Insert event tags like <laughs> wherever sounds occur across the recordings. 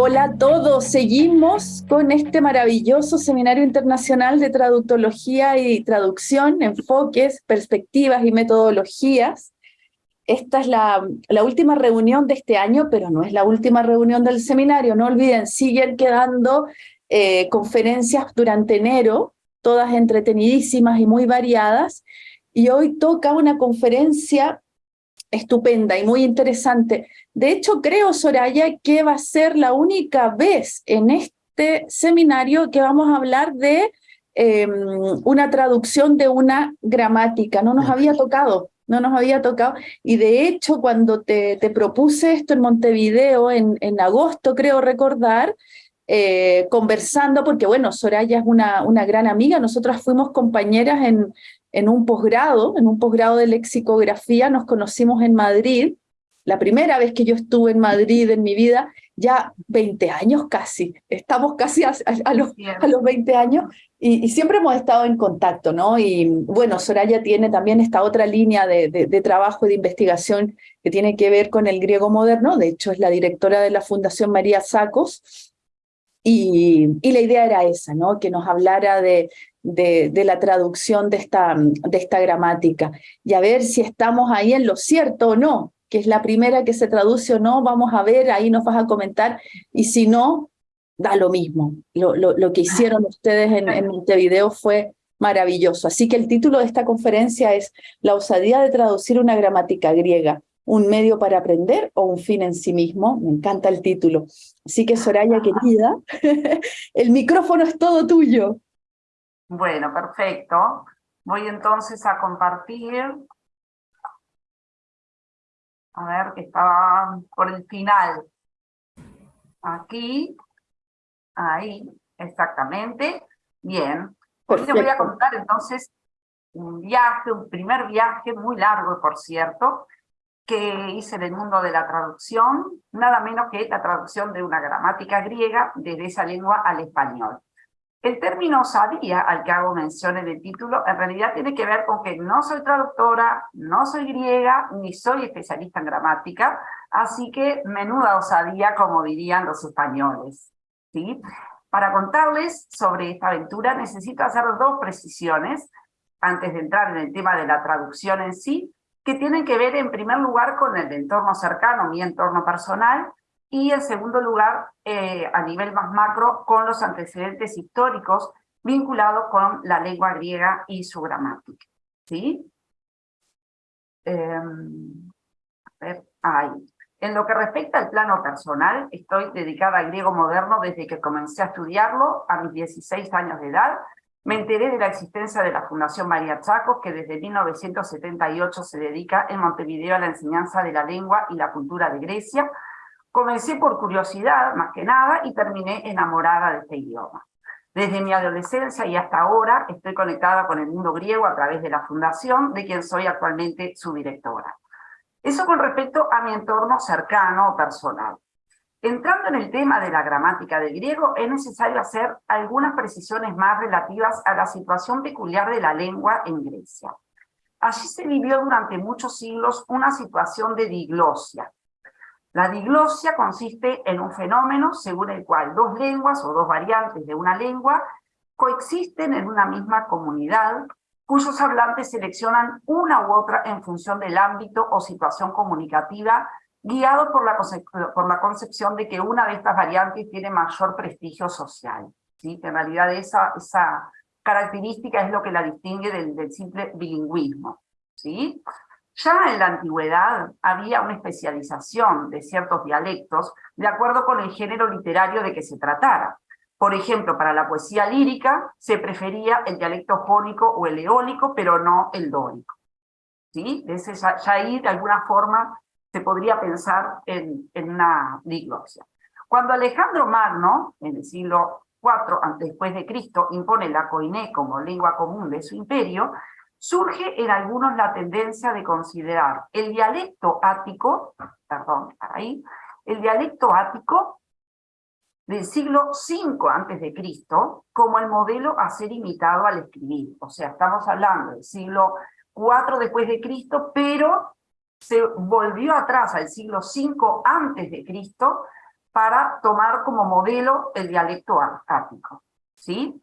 Hola a todos, seguimos con este maravilloso seminario internacional de traductología y traducción, enfoques, perspectivas y metodologías. Esta es la, última reunión de este año, pero no es la última reunión del seminario, no olviden, siguen quedando eh, conferencias durante enero, todas entretenidísimas y muy variadas, y hoy toca una conferencia estupenda y muy interesante. De hecho, creo, Soraya, que va a ser la única vez en este seminario que vamos a hablar de em, una traducción de una gramática. No nos había tocado, no nos había tocado. Y de hecho, cuando te, te propuse esto en Montevideo, en, en agosto, creo recordar, eh, conversando, porque bueno, Soraya es una, una gran amiga, nosotras fuimos compañeras en, en un posgrado, en un posgrado de lexicografía, nos conocimos en Madrid, la primera vez que yo estuve en Madrid en mi vida, ya 20 años casi, estamos casi a, los, a los, 20 años y, siempre hemos estado en contacto, ¿no? Y bueno, Soraya tiene también esta otra línea de, de, trabajo y de investigación que tiene que ver con el griego moderno, de hecho es la directora de la Fundación María Sacos, y, y, la idea era esa, ¿no? que nos hablara de, de, la traducción de esta, de esta gramática y a ver si estamos ahí en lo cierto o no, que es la primera que se traduce o no, vamos a ver, ahí nos vas a comentar, y si no, da lo mismo. Lo, lo, que hicieron ustedes en, en Montevideo fue maravilloso. Así que el título de esta conferencia es La osadía de traducir una gramática griega, un medio para aprender o un fin en sí mismo. Me encanta el título. Así que Soraya, querida, <laughs> el micrófono es todo tuyo. Bueno, perfecto. Voy entonces a compartir. A ver, que estaba por el final. Aquí. Ahí, exactamente. Bien. Hoy les voy a contar entonces un viaje, un primer viaje muy largo, por cierto, que hice en el mundo de la traducción, nada menos que la traducción de una gramática griega desde esa lengua al español. El término sabía, al que hago mención en el título, en realidad tiene que ver con que no soy traductora, no soy griega, ni soy especialista en gramática, así que menuda osadía, como dirían los españoles. ¿sí? Para contarles sobre esta aventura necesito hacer dos precisiones, antes de entrar en el tema de la traducción en sí, que tienen que ver en primer lugar con el entorno cercano, mi entorno personal, y en segundo lugar, eh, a nivel más macro, con los antecedentes históricos vinculados con la lengua griega y su gramática. ¿Sí? Em, a ver, ahí. En lo que respecta al plano personal, estoy dedicada al griego moderno desde que comencé a estudiarlo a mis 16 años de edad. Me enteré de la existencia de la Fundación María Chacos, que desde 1978 se dedica en Montevideo a la enseñanza de la lengua y la cultura de Grecia, Comencé por curiosidad, más que nada, y terminé enamorada de este idioma. Desde mi adolescencia y hasta ahora estoy conectada con el mundo griego a través de la fundación, de quien soy actualmente su directora. Eso con respecto a mi entorno cercano o personal. Entrando en el tema de la gramática del griego, es necesario hacer algunas precisiones más relativas a la situación peculiar de la lengua en Grecia. Allí se vivió durante muchos siglos una situación de diglosia, la diglosia consiste en un fenómeno según el cual dos lenguas o dos variantes de una lengua coexisten en una misma comunidad cuyos hablantes seleccionan una u otra en función del ámbito o situación comunicativa, guiados por la, por concepción de que una de estas variantes tiene mayor prestigio social. ¿sí? En realidad esa, característica es lo que la distingue del simple bilingüismo. ¿sí? Ya en la antigüedad había una especialización de ciertos dialectos de acuerdo con el género literario de que se tratara. Por ejemplo, para la poesía lírica se prefería el dialecto jónico o el eólico, pero no el dórico. ¿Sí? Ese ya, ahí de alguna forma se podría pensar en, en una diglosia. Cuando Alejandro Magno, en el siglo IV después de Cristo, impone la coiné como lengua común de su imperio, surge en algunos la tendencia de considerar el dialecto ático, perdón, ahí, el dialecto ático del siglo V Cristo como el modelo a ser imitado al escribir. O sea, estamos hablando del siglo IV después de Cristo, pero se volvió atrás al siglo V antes de Cristo para tomar como modelo el dialecto ático. ¿sí?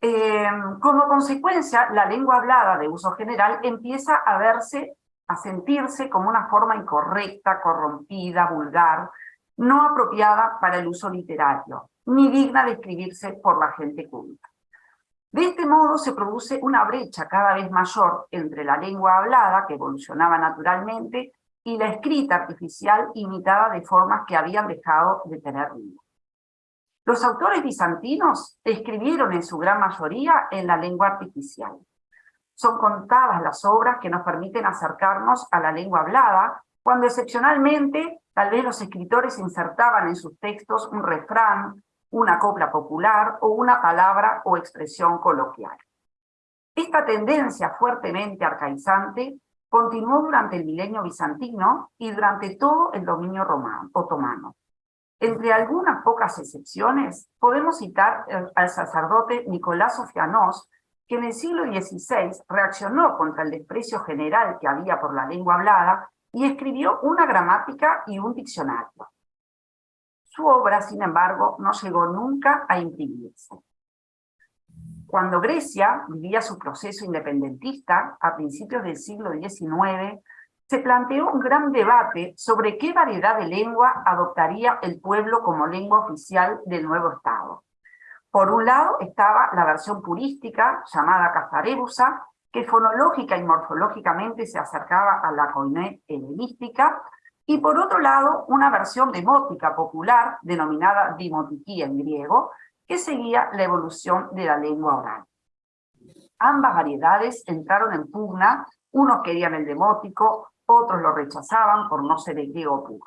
Eh, como consecuencia, la lengua hablada de uso general empieza a verse, a sentirse como una forma incorrecta, corrompida, vulgar, no apropiada para el uso literario, ni digna de escribirse por la gente culta. De este modo se produce una brecha cada vez mayor entre la lengua hablada, que evolucionaba naturalmente, y la escrita artificial imitada de formas que habían dejado de tener vida. Los autores bizantinos escribieron en su gran mayoría en la lengua artificial. Son contadas las obras que nos permiten acercarnos a la lengua hablada, cuando excepcionalmente tal vez los escritores insertaban en sus textos un refrán, una copla popular o una palabra o expresión coloquial. Esta tendencia fuertemente arcaizante continuó durante el milenio bizantino y durante todo el dominio romano, otomano. Entre algunas pocas excepciones, podemos citar al sacerdote Nicolás Sofianós, que en el siglo XVI reaccionó contra el desprecio general que había por la lengua hablada y escribió una gramática y un diccionario. Su obra, sin embargo, no llegó nunca a imprimirse. Cuando Grecia vivía su proceso independentista a principios del siglo XIX, se planteó un gran debate sobre qué variedad de lengua adoptaría el pueblo como lengua oficial del nuevo Estado. Por un lado estaba la versión purística, llamada cazarebusa, que fonológica y morfológicamente se acercaba a la coiné helenística, y por otro lado una versión demótica popular, denominada dimotiquía en griego, que seguía la evolución de la lengua oral. Ambas variedades entraron en pugna, unos querían el demótico, otros lo rechazaban por no ser el griego puro.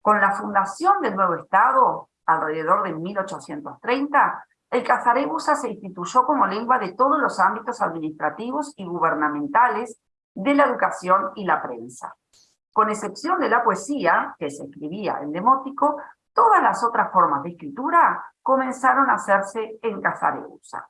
Con la fundación del nuevo Estado, alrededor de 1830, el cazarebusa se instituyó como lengua de todos los ámbitos administrativos y gubernamentales de la educación y la prensa. Con excepción de la poesía, que se escribía en demótico, todas las otras formas de escritura comenzaron a hacerse en cazarebusa.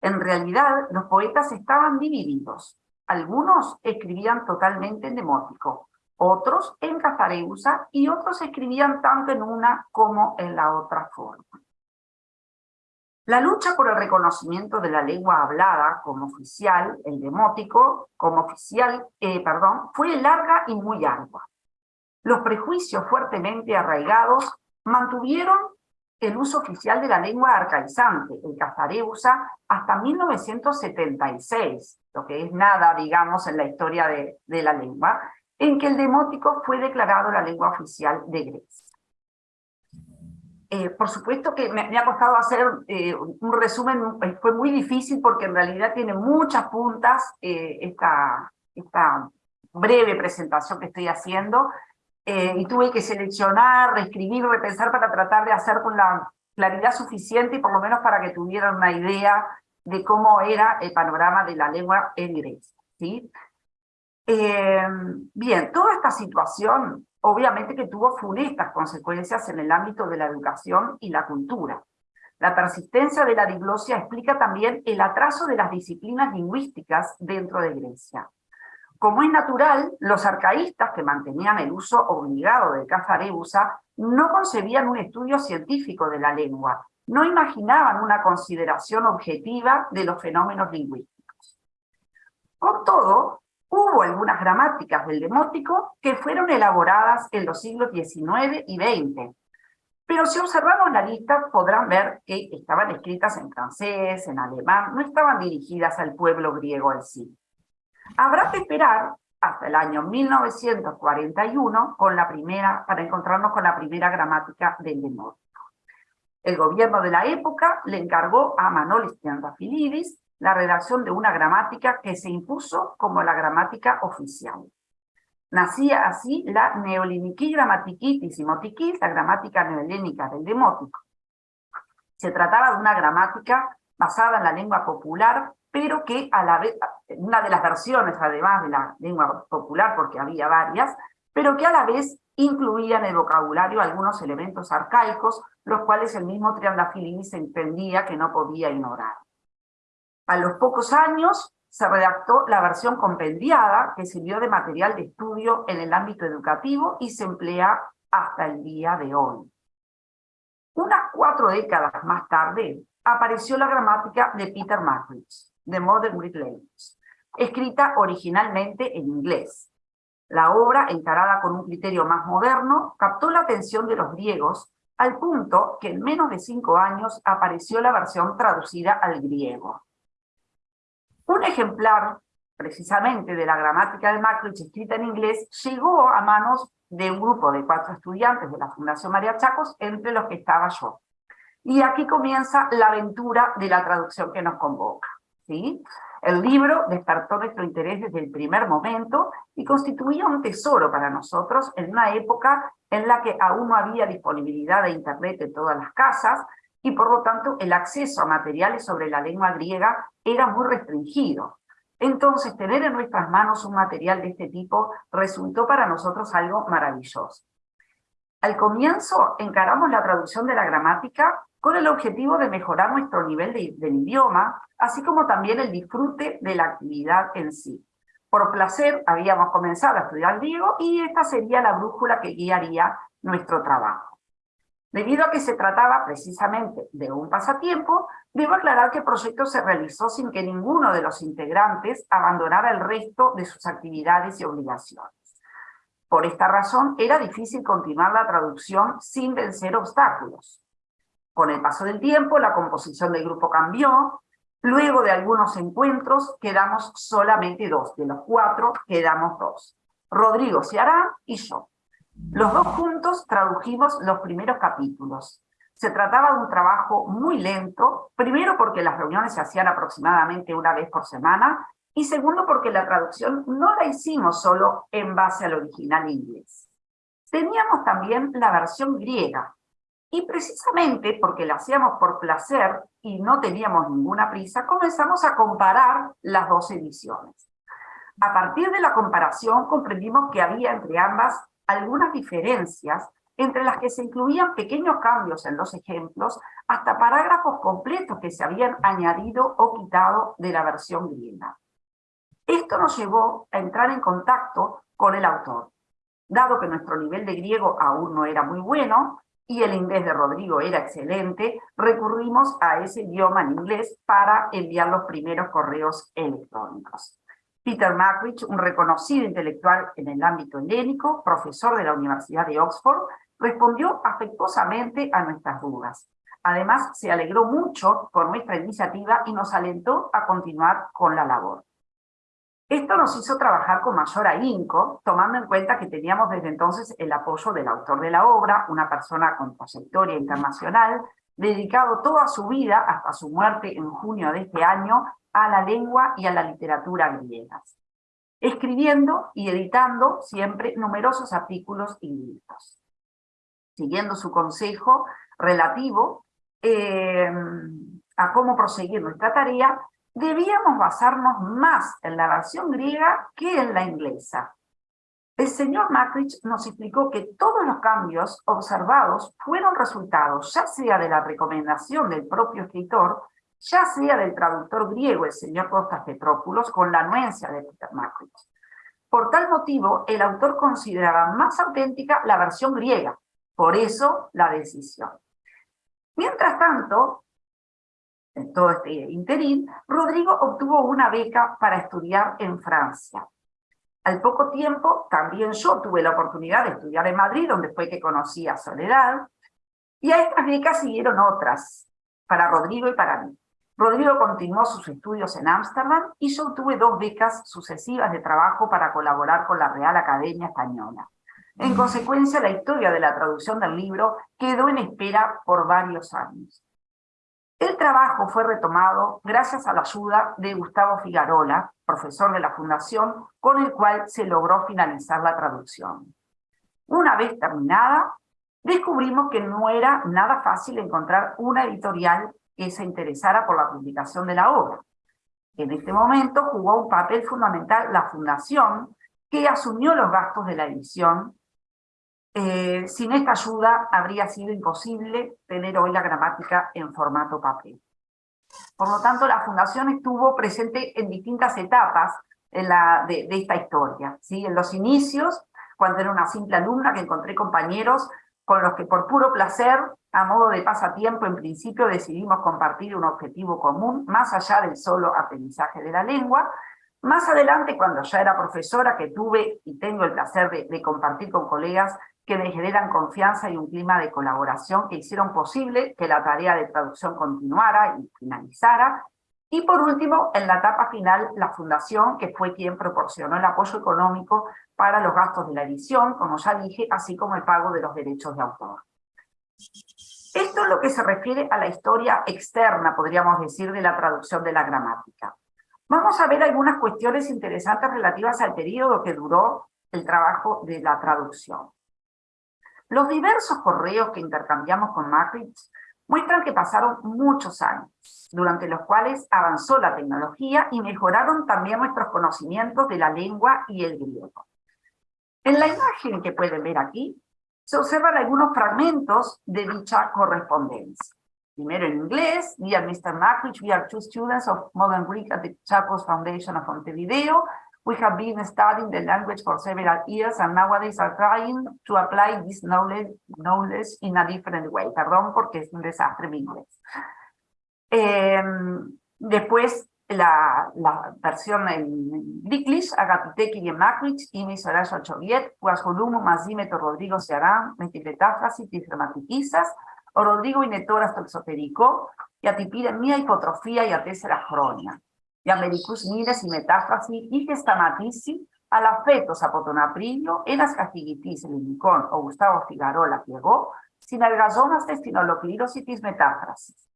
En realidad, los poetas estaban divididos. Algunos escribían totalmente en demótico, otros en cazareusa y otros escribían tanto en una como en la otra forma. La lucha por el reconocimiento de la lengua hablada como oficial, el demótico, como oficial, eh, perdón, fue larga y muy ardua. Los prejuicios fuertemente arraigados mantuvieron el uso oficial de la lengua arcaizante, el cazareusa, hasta 1976, lo que es nada, digamos, en la historia de, la lengua, en que el demótico fue declarado la lengua oficial de Grecia. Eh, por supuesto que me, ha costado hacer eh, un resumen, eh, fue muy difícil porque en realidad tiene muchas puntas esta, esta breve presentación que estoy haciendo, eh, y tuve que seleccionar, reescribir, repensar para tratar de hacer con la claridad suficiente y por lo menos para que tuvieran una idea de cómo era el panorama de la lengua en Grecia. ¿sí? Eh, bien, toda esta situación obviamente que tuvo funestas consecuencias en el ámbito de la educación y la cultura. La persistencia de la diglosia explica también el atraso de las disciplinas lingüísticas dentro de Grecia. Como es natural, los arcaístas que mantenían el uso obligado del cazarebusa no concebían un estudio científico de la lengua, no imaginaban una consideración objetiva de los fenómenos lingüísticos. Con todo, hubo algunas gramáticas del demótico que fueron elaboradas en los siglos XIX y XX, pero si observamos la lista podrán ver que estaban escritas en francés, en alemán, no estaban dirigidas al pueblo griego en sí. Habrá que esperar hasta el año 1941 con la primera, para encontrarnos con la primera gramática del demótico. El gobierno de la época le encargó a Manolis Triantafilidis la redacción de una gramática que se impuso como la gramática oficial. Nacía así la Neoliniquí Grammatiquitis y Motiquis, la gramática neohelénica del demótico. Se trataba de una gramática basada en la lengua popular pero que a la vez, una de las versiones además de la lengua popular, porque había varias, pero que a la vez incluía en el vocabulario algunos elementos arcaicos, los cuales el mismo se entendía que no podía ignorar. A los pocos años se redactó la versión compendiada, que sirvió de material de estudio en el ámbito educativo y se emplea hasta el día de hoy. Unas cuatro décadas más tarde, apareció la gramática de Peter Mackridge, The Modern Greek Language, escrita originalmente en inglés. La obra, encarada con un criterio más moderno, captó la atención de los griegos al punto que en menos de cinco años apareció la versión traducida al griego. Un ejemplar, precisamente, de la gramática de Mackridge escrita en inglés, llegó a manos de un grupo de cuatro estudiantes de la Fundación María Chacos, entre los que estaba yo. Y aquí comienza la aventura de la traducción que nos convoca. ¿sí? El libro despertó nuestro interés desde el primer momento y constituía un tesoro para nosotros en una época en la que aún no había disponibilidad de Internet en todas las casas y por lo tanto el acceso a materiales sobre la lengua griega era muy restringido. Entonces, tener en nuestras manos un material de este tipo resultó para nosotros algo maravilloso. Al comienzo encaramos la traducción de la gramática con el objetivo de mejorar nuestro nivel del idioma, así como también el disfrute de la actividad en sí. Por placer habíamos comenzado a estudiar griego y esta sería la brújula que guiaría nuestro trabajo. Debido a que se trataba precisamente de un pasatiempo, debo aclarar que el proyecto se realizó sin que ninguno de los integrantes abandonara el resto de sus actividades y obligaciones. Por esta razón, era difícil continuar la traducción sin vencer obstáculos. Con el paso del tiempo, la composición del grupo cambió, luego de algunos encuentros quedamos solamente dos, de los cuatro quedamos dos, Rodrigo Ciará y yo. Los dos juntos tradujimos los primeros capítulos. Se trataba de un trabajo muy lento, primero porque las reuniones se hacían aproximadamente una vez por semana, y segundo porque la traducción no la hicimos solo en base al original inglés. Teníamos también la versión griega, y precisamente porque la hacíamos por placer y no teníamos ninguna prisa, comenzamos a comparar las dos ediciones. A partir de la comparación comprendimos que había entre ambas algunas diferencias entre las que se incluían pequeños cambios en los ejemplos, hasta parágrafos completos que se habían añadido o quitado de la versión griega. Esto nos llevó a entrar en contacto con el autor. Dado que nuestro nivel de griego aún no era muy bueno, y el inglés de Rodrigo era excelente, recurrimos a ese idioma en inglés para enviar los primeros correos electrónicos. Peter Mackridge, un reconocido intelectual en el ámbito helénico, profesor de la Universidad de Oxford, respondió afectuosamente a nuestras dudas. Además, se alegró mucho por nuestra iniciativa y nos alentó a continuar con la labor. Esto nos hizo trabajar con mayor ahínco, tomando en cuenta que teníamos desde entonces el apoyo del autor de la obra, una persona con trayectoria internacional, dedicado toda su vida, hasta su muerte en junio de este año, a la lengua y a la literatura griegas, escribiendo y editando siempre numerosos artículos y libros. Siguiendo su consejo relativo eh, a cómo proseguir nuestra tarea, debíamos basarnos más en la versión griega que en la inglesa. El señor Macrich nos explicó que todos los cambios observados fueron resultados ya sea de la recomendación del propio escritor ya sea del traductor griego, el señor Costas Petrópulos, con la anuencia de Peter Macrich. Por tal motivo, el autor consideraba más auténtica la versión griega, por eso la decisión. Mientras tanto, en todo este interín, Rodrigo obtuvo una beca para estudiar en Francia. Al poco tiempo, también yo tuve la oportunidad de estudiar en Madrid, donde fue que conocí a Soledad, y a estas becas siguieron otras, para Rodrigo y para mí. Rodrigo continuó sus estudios en Ámsterdam y yo obtuve dos becas sucesivas de trabajo para colaborar con la Real Academia Española. En consecuencia, la historia de la traducción del libro quedó en espera por varios años. El trabajo fue retomado gracias a la ayuda de Gustavo Figarola, profesor de la Fundación, con el cual se logró finalizar la traducción. Una vez terminada, descubrimos que no era nada fácil encontrar una editorial que se interesara por la publicación de la obra. En este momento jugó un papel fundamental la Fundación, que asumió los gastos de la edición. Eh, sin esta ayuda habría sido imposible tener hoy la gramática en formato papel. Por lo tanto, la Fundación estuvo presente en distintas etapas de, esta historia. ¿sí? En los inicios, cuando era una simple alumna que encontré compañeros con los que por puro placer, a modo de pasatiempo, en principio decidimos compartir un objetivo común, más allá del solo aprendizaje de la lengua. Más adelante, cuando ya era profesora, que tuve y tengo el placer de, de compartir con colegas que me generan confianza y un clima de colaboración que hicieron posible que la tarea de traducción continuara y finalizara, y por último, en la etapa final, la Fundación, que fue quien proporcionó el apoyo económico para los gastos de la edición, como ya dije, así como el pago de los derechos de autor. Esto es lo que se refiere a la historia externa, podríamos decir, de la traducción de la gramática. Vamos a ver algunas cuestiones interesantes relativas al periodo que duró el trabajo de la traducción. Los diversos correos que intercambiamos con Magritte muestran que pasaron muchos años, durante los cuales avanzó la tecnología y mejoraron también nuestros conocimientos de la lengua y el griego. En la imagen que pueden ver aquí, se observan algunos fragmentos de dicha correspondencia. Primero en inglés, Dear Mr. Mackridge, we are two students of Modern Greek at the Chapos Foundation of Montevideo, We have been studying the language for several years and nowadays are trying to apply this knowledge, knowledge in a different way. Perdón porque es un desastre mi inglés. Eh, después la, la, versión en English, Agapiteki y Makrich, Imi Soraya Choviet, Huasolumo, Mazímeto, Rodrigo Searán, Metipetáfrasis, Tifrematiquizas, o Rodrigo Inetoras Toxoterico, y Atipira Mía Hipotrofía y Atésera Jronia y Americus Mires y Metáfrasis y Gestamatisi, a fetos apotonaprillo, enas castigitis limicón o Gustavo Figarola llegó, sin algazonas testinoloclirositis metáfrasis.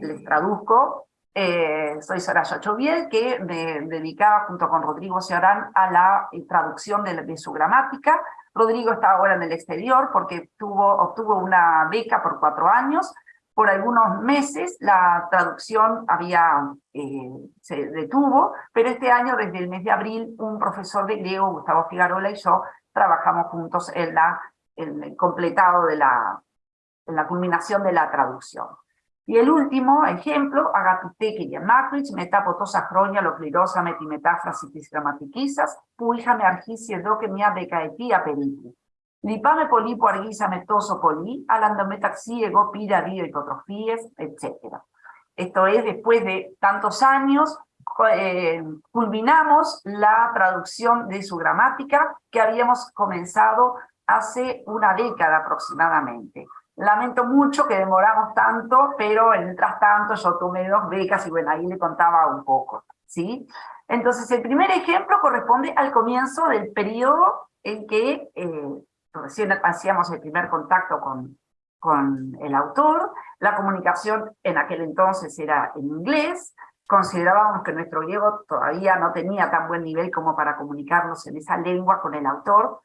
Les traduzco, eh, soy Soraya Choviel, que me dedicaba junto con Rodrigo Ciarán a la eh, traducción de, de, su gramática. Rodrigo está ahora en el exterior porque tuvo, obtuvo una beca por cuatro años por algunos meses la traducción había, eh, se detuvo, pero este año, desde el mes de abril, un profesor de griego, Gustavo Figarola, y yo trabajamos juntos en, la, el completado de la, en la culminación de la traducción. Y el último ejemplo, agatiteke y matrix, metapotosa cronia, loclirosa, metimetáfrasis gramatiquizas, puija me argisie do que me becaetía. Lipame polipo arguisa metoso poli, alandometaxi, pira, hipotrofíes, etc. Esto es, después de tantos años, eh, culminamos la traducción de su gramática que habíamos comenzado hace una década aproximadamente. Lamento mucho que demoramos tanto, pero mientras tanto yo tomé dos becas y bueno, ahí le contaba un poco, ¿sí? Entonces el primer ejemplo corresponde al comienzo del periodo en que eh, recién hacíamos el primer contacto con, con el autor, la comunicación en aquel entonces era en inglés, considerábamos que nuestro griego todavía no tenía tan buen nivel como para comunicarnos en esa lengua con el autor,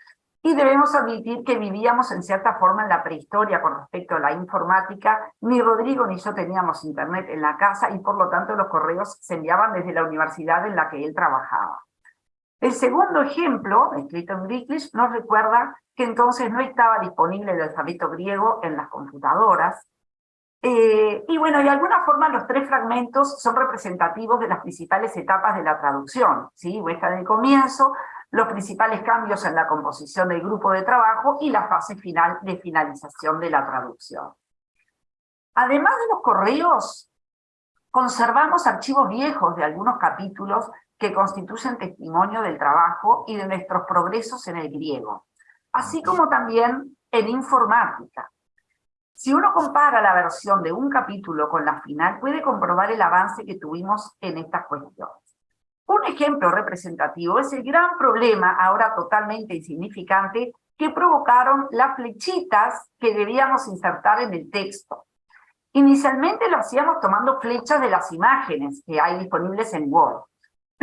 y debemos admitir que vivíamos en cierta forma en la prehistoria con respecto a la informática, ni Rodrigo ni yo teníamos internet en la casa y por lo tanto los correos se enviaban desde la universidad en la que él trabajaba. El segundo ejemplo, escrito en Griklish, nos recuerda que entonces no estaba disponible el alfabeto griego en las computadoras. Eh, y bueno, de alguna forma los tres fragmentos son representativos de las principales etapas de la traducción. ¿sí? Muestra del comienzo, los principales cambios en la composición del grupo de trabajo y la fase final de finalización de la traducción. Además de los correos, conservamos archivos viejos de algunos capítulos que constituyen testimonio del trabajo y de nuestros progresos en el griego, así como también en informática. Si uno compara la versión de un capítulo con la final, puede comprobar el avance que tuvimos en estas cuestiones. Un ejemplo representativo es el gran problema, ahora totalmente insignificante, que provocaron las flechitas que debíamos insertar en el texto. Inicialmente lo hacíamos tomando flechas de las imágenes que hay disponibles en Word.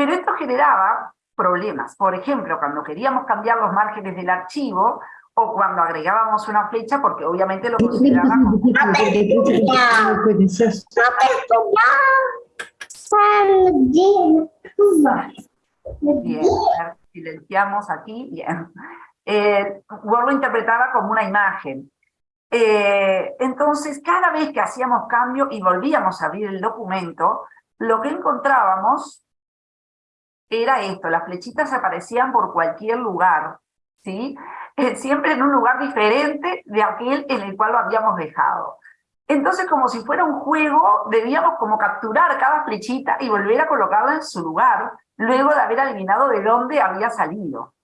Pero esto generaba problemas. Por ejemplo, cuando queríamos cambiar los márgenes del archivo, o cuando agregábamos una flecha, porque obviamente lo considerábamos... Bien, silenciamos aquí, bien. Eh, Word lo interpretaba como una imagen. Eh, entonces, cada vez que hacíamos cambio y volvíamos a abrir el documento, lo que encontrábamos era esto, las flechitas aparecían por cualquier lugar, ¿sí? Eh, siempre en un lugar diferente de aquel en el cual lo habíamos dejado. Entonces, como si fuera un juego, debíamos como capturar cada flechita y volver a colocarla en su lugar, luego de haber adivinado de dónde había salido.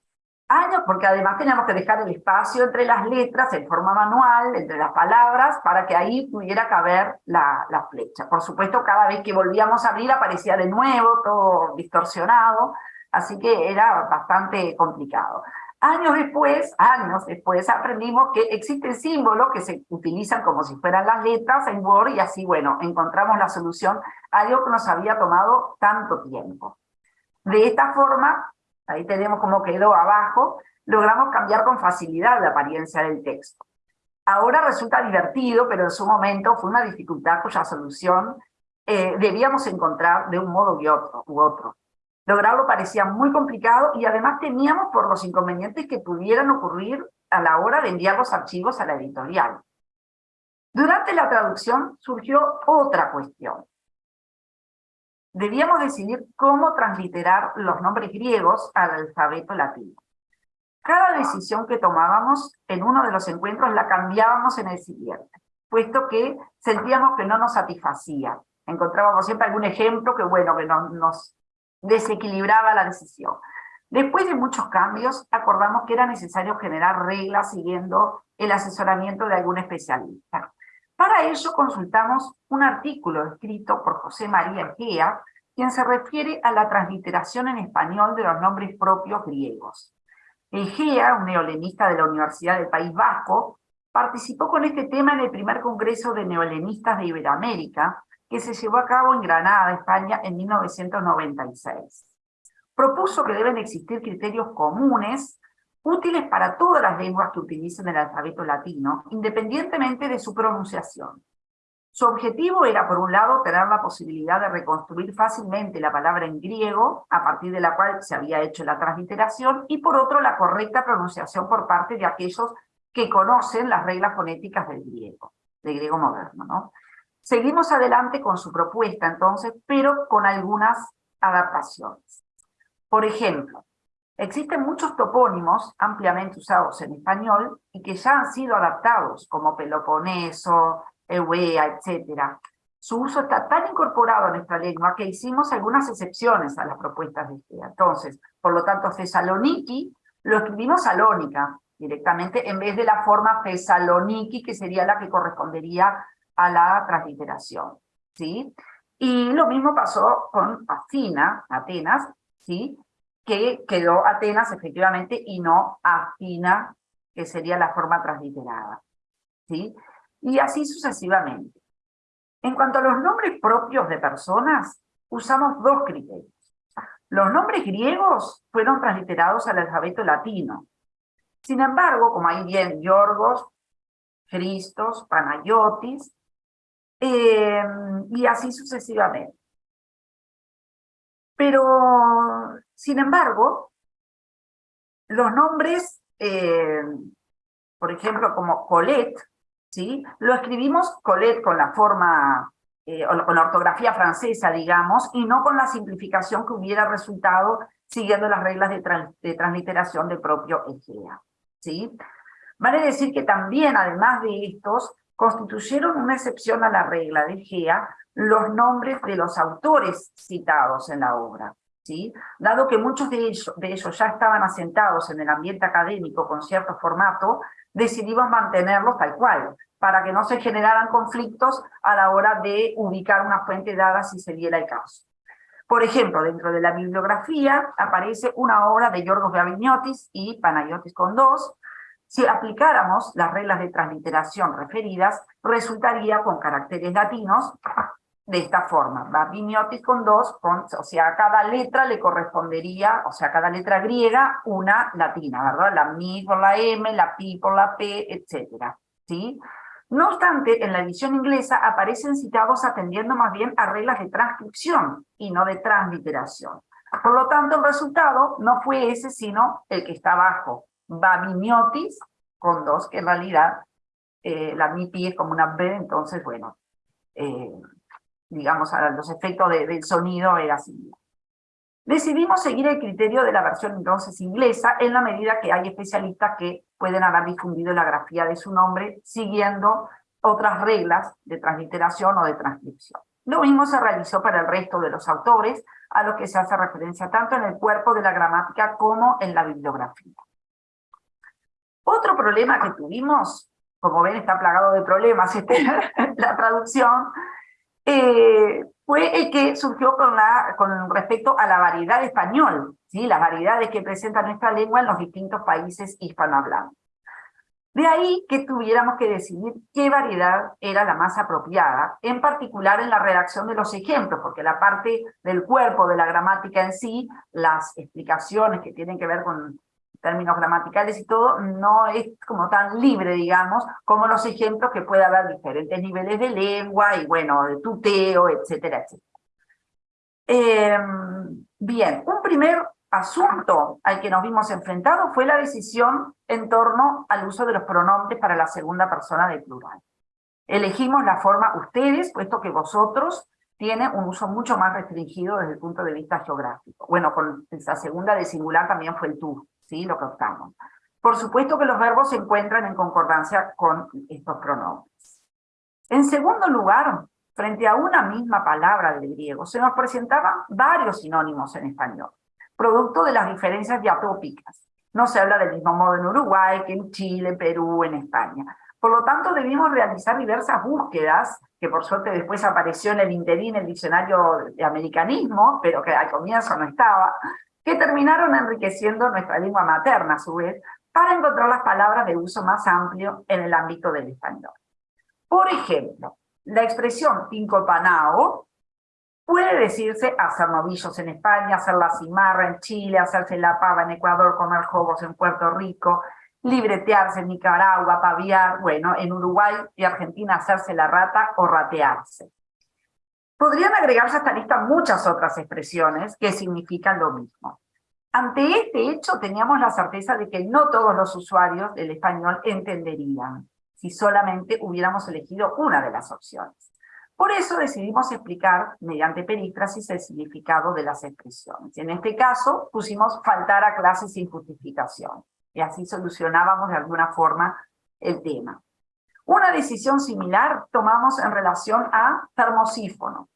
Años, porque además teníamos que dejar el espacio entre las letras en forma manual, entre las palabras, para que ahí pudiera caber la, la flecha. Por supuesto, cada vez que volvíamos a abrir aparecía de nuevo, todo distorsionado, así que era bastante complicado. Años después, años después, aprendimos que existen símbolos que se utilizan como si fueran las letras en Word y así, bueno, encontramos la solución a algo que nos había tomado tanto tiempo. De esta forma, ahí tenemos como quedó abajo, logramos cambiar con facilidad la apariencia del texto. Ahora resulta divertido, pero en su momento fue una dificultad cuya solución eh, debíamos encontrar de un modo u otro, u otro. Lograrlo parecía muy complicado y además temíamos por los inconvenientes que pudieran ocurrir a la hora de enviar los archivos a la editorial. Durante la traducción surgió otra cuestión debíamos decidir cómo transliterar los nombres griegos al alfabeto latino. Cada decisión que tomábamos en uno de los encuentros la cambiábamos en el siguiente, puesto que sentíamos que no nos satisfacía. Encontrábamos siempre algún ejemplo que, bueno, que nos desequilibraba la decisión. Después de muchos cambios, acordamos que era necesario generar reglas siguiendo el asesoramiento de algún especialista. Para ello consultamos un artículo escrito por José María Egea, quien se refiere a la transliteración en español de los nombres propios griegos. Egea, un neolenista de la Universidad del País Vasco, participó con este tema en el primer Congreso de Neolenistas de Iberoamérica, que se llevó a cabo en Granada, España, en 1996. Propuso que deben existir criterios comunes útiles para todas las lenguas que utilicen el alfabeto latino, independientemente de su pronunciación. Su objetivo era, por un lado, tener la posibilidad de reconstruir fácilmente la palabra en griego, a partir de la cual se había hecho la transliteración, y por otro, la correcta pronunciación por parte de aquellos que conocen las reglas fonéticas del griego, del griego moderno. ¿no? Seguimos adelante con su propuesta, entonces, pero con algunas adaptaciones. Por ejemplo, Existen muchos topónimos ampliamente usados en español y que ya han sido adaptados, como Peloponeso, Eubea, etc. Su uso está tan incorporado a nuestra lengua que hicimos algunas excepciones a las propuestas de este. Entonces, por lo tanto, Thessaloniki lo escribimos Salónica directamente en vez de la forma Thessaloniki, que sería la que correspondería a la transliteración. ¿sí? Y lo mismo pasó con Athena, Atenas, ¿sí? Que quedó Atenas efectivamente y no Afina, que sería la forma transliterada. ¿sí? Y así sucesivamente. En cuanto a los nombres propios de personas, usamos dos criterios. Los nombres griegos fueron transliterados al alfabeto latino. Sin embargo, como ahí bien Yorgos, Cristos, Panayotis, eh, y así sucesivamente. Pero, sin embargo, los nombres, eh, por ejemplo, como Colette, ¿sí? lo escribimos Colette con la forma, eh, con la ortografía francesa, digamos, y no con la simplificación que hubiera resultado siguiendo las reglas de, de transliteración del propio Egea. ¿sí? Vale decir que también, además de estos, constituyeron una excepción a la regla de Egea los nombres de los autores citados en la obra. Dado que muchos de ellos, de ellos ya estaban asentados en el ambiente académico con cierto formato, decidimos mantenerlos tal cual, para que no se generaran conflictos a la hora de ubicar una fuente dada si se diera el caso. Por ejemplo, dentro de la bibliografía aparece una obra de Yorgos Gavignotis y Panayotis con dos. Si aplicáramos las reglas de transliteración referidas, resultaría con caracteres latinos de esta forma, Babiniotis con dos, con, o sea, a cada letra le correspondería, o sea, a cada letra griega, una latina, ¿verdad? La mi por la m, la pi por la p, etcétera, ¿sí? No obstante, en la edición inglesa aparecen citados atendiendo más bien a reglas de transcripción y no de transliteración. Por lo tanto, el resultado no fue ese, sino el que está abajo, Babiniotis con dos, que en realidad eh, la mi pi es como una b, entonces, bueno, eh, digamos, a los efectos del sonido era así. Decidimos seguir el criterio de la versión entonces inglesa en la medida que hay especialistas que pueden haber difundido la grafía de su nombre siguiendo otras reglas de transliteración o de transcripción. Lo mismo se realizó para el resto de los autores, a los que se hace referencia tanto en el cuerpo de la gramática como en la bibliografía. Otro problema que tuvimos, como ven está plagado de problemas <laughs> este, la traducción, eh, fue el que surgió con, la, con respecto a la variedad español, ¿sí? las variedades que presenta nuestra lengua en los distintos países hispanohablantes. De ahí que tuviéramos que decidir qué variedad era la más apropiada, en particular en la redacción de los ejemplos, porque la parte del cuerpo de la gramática en sí, las explicaciones que tienen que ver con términos gramaticales y todo, no es como tan libre, digamos, como los ejemplos que puede haber diferentes niveles de lengua y, bueno, de tuteo, etcétera, etcétera. Em, bien, un primer asunto al que nos vimos enfrentados fue la decisión en torno al uso de los pronombres para la segunda persona del plural. Elegimos la forma ustedes, puesto que vosotros tiene un uso mucho más restringido desde el punto de vista geográfico. Bueno, con esa segunda de singular también fue el tú, ¿sí? lo que optamos. Por supuesto que los verbos se encuentran en concordancia con estos pronombres. En segundo lugar, frente a una misma palabra del griego, se nos presentaban varios sinónimos en español producto de las diferencias diatópicas. No se habla del mismo modo en Uruguay que en Chile, Perú, en España. Por lo tanto, debimos realizar diversas búsquedas, que por suerte después apareció en el interín el diccionario de americanismo, pero que al comienzo no estaba, que terminaron enriqueciendo nuestra lengua materna, a su vez, para encontrar las palabras de uso más amplio en el ámbito del español. Por ejemplo, la expresión tincopanao Puede decirse hacer novillos en España, hacer la cimarra en Chile, hacerse la pava en Ecuador, comer jogos en Puerto Rico, libretearse en Nicaragua, paviar, bueno, en Uruguay y Argentina hacerse la rata o ratearse. Podrían agregarse a esta lista muchas otras expresiones que significan lo mismo. Ante este hecho teníamos la certeza de que no todos los usuarios del español entenderían si solamente hubiéramos elegido una de las opciones. Por eso decidimos explicar, mediante perífrasis, el significado de las expresiones. En este caso, pusimos faltar a clases sin justificación, y así solucionábamos de alguna forma el tema. Una decisión similar tomamos en relación a termosífono.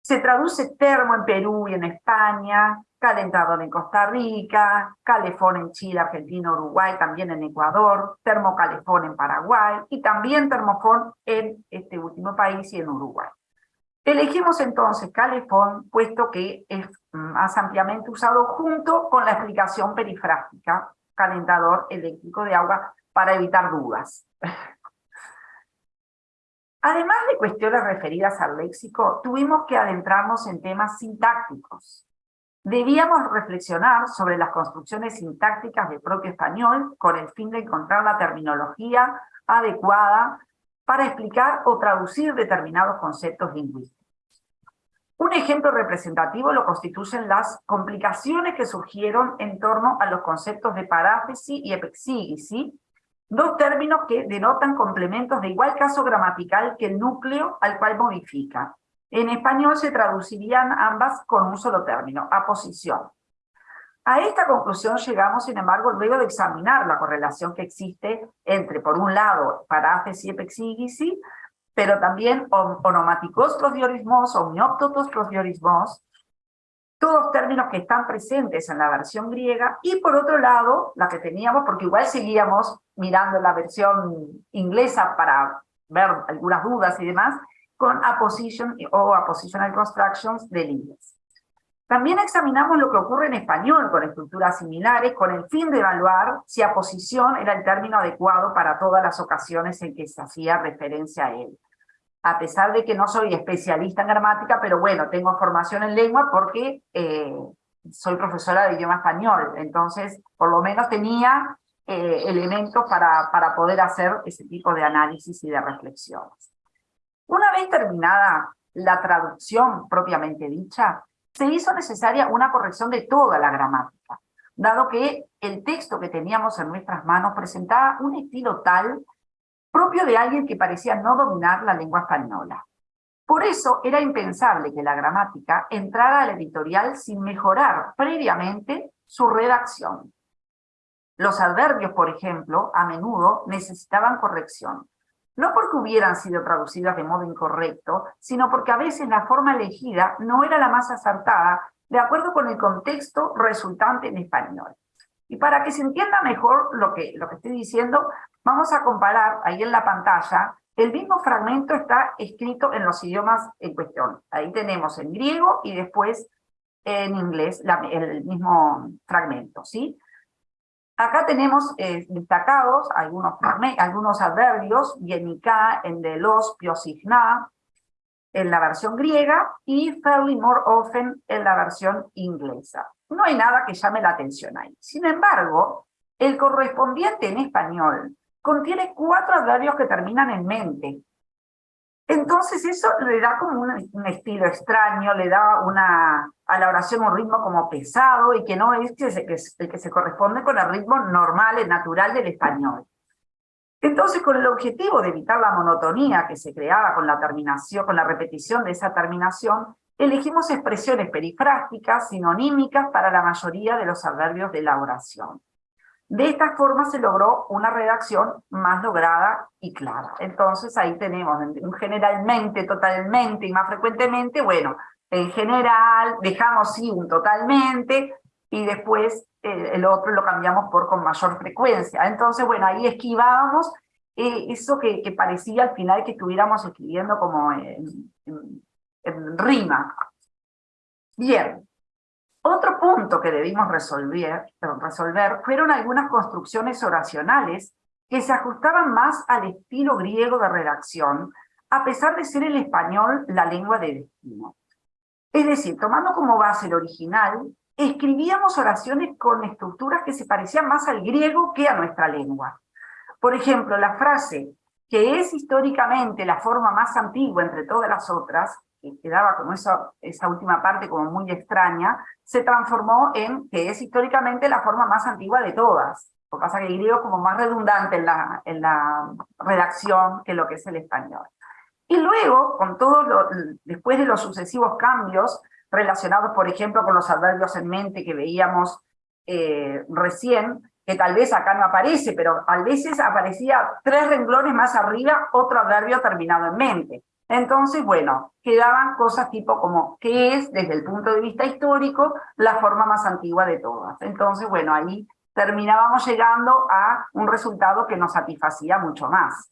Se traduce termo en Perú y en España, calentador en Costa Rica, calefón en Chile, Argentina, Uruguay, también en Ecuador, termocalefón en Paraguay y también termofón en este último país y en Uruguay. Elegimos entonces calefón, puesto que es más ampliamente usado junto con la explicación perifrástica, calentador eléctrico de agua, para evitar dudas. Además de cuestiones referidas al léxico, tuvimos que adentrarnos en temas sintácticos, Debíamos reflexionar sobre las construcciones sintácticas del propio español con el fin de encontrar la terminología adecuada para explicar o traducir determinados conceptos lingüísticos. Un ejemplo representativo lo constituyen las complicaciones que surgieron en torno a los conceptos de paráfesis y epexíguisi, dos términos que denotan complementos de igual caso gramatical que el núcleo al cual modifica, en español se traducirían ambas con un solo término, aposición. A esta conclusión llegamos, sin embargo, luego de examinar la correlación que existe entre, por un lado, paráfesis y epexígisi, pero también onomáticos prosdiorismos, omnióptotos prosdiorismos, todos términos que están presentes en la versión griega, y por otro lado, la que teníamos, porque igual seguíamos mirando la versión inglesa para ver algunas dudas y demás, con apposition o appositional constructions del inglés. También examinamos lo que ocurre en español con estructuras similares con el fin de evaluar si aposición era el término adecuado para todas las ocasiones en que se hacía referencia a él. A pesar de que no soy especialista en gramática, pero bueno, tengo formación en lengua porque eh, soy profesora de idioma español, entonces por lo menos tenía eh, elementos para, para poder hacer ese tipo de análisis y de reflexiones. Una vez terminada la traducción propiamente dicha, se hizo necesaria una corrección de toda la gramática, dado que el texto que teníamos en nuestras manos presentaba un estilo tal propio de alguien que parecía no dominar la lengua española. Por eso era impensable que la gramática entrara al editorial sin mejorar previamente su redacción. Los adverbios, por ejemplo, a menudo necesitaban corrección. No porque hubieran sido traducidas de modo incorrecto, sino porque a veces la forma elegida no era la más acertada de acuerdo con el contexto resultante en español. Y para que se entienda mejor lo que, lo que estoy diciendo, vamos a comparar ahí en la pantalla, el mismo fragmento está escrito en los idiomas en cuestión. Ahí tenemos en griego y después en inglés el mismo fragmento, ¿sí? Acá tenemos eh, destacados algunos, algunos adverbios, yenika, en de los, piosigna, en la versión griega y fairly more often en la versión inglesa. No hay nada que llame la atención ahí. Sin embargo, el correspondiente en español contiene cuatro adverbios que terminan en mente. Entonces eso le da como un, estilo extraño, le da una, a la oración un ritmo como pesado y que no es el que se corresponde con el ritmo normal y natural del español. Entonces, con el objetivo de evitar la monotonía que se creaba con la terminación, con la repetición de esa terminación, elegimos expresiones perifrásticas, sinonímicas para la mayoría de los adverbios de la oración. De esta forma se logró una redacción más lograda y clara. Entonces ahí tenemos generalmente, totalmente y más frecuentemente, bueno, en general dejamos sí un totalmente y después el otro lo cambiamos por con mayor frecuencia. Entonces, bueno, ahí esquivábamos eh, eso que, parecía al final que estuviéramos escribiendo como en, rima. Bien, otro punto que debimos resolver, fueron algunas construcciones oracionales que se ajustaban más al estilo griego de redacción, a pesar de ser el español la lengua de destino. Es decir, tomando como base el original, escribíamos oraciones con estructuras que se parecían más al griego que a nuestra lengua. Por ejemplo, la frase, que es históricamente la forma más antigua entre todas las otras, que quedaba como esa, última parte como muy extraña, se transformó en que es históricamente la forma más antigua de todas. Lo que pasa que el griego es como más redundante en la, en la redacción que lo que es el español. Y luego, con todo lo, después de los sucesivos cambios, relacionados, por ejemplo, con los adverbios en mente que veíamos eh, recién, que tal vez acá no aparece, pero a veces aparecía tres renglones más arriba otro adverbio terminado en mente. Entonces, bueno, quedaban cosas tipo como, ¿qué es, desde el punto de vista histórico, la forma más antigua de todas? Entonces, bueno, ahí terminábamos llegando a un resultado que nos satisfacía mucho más.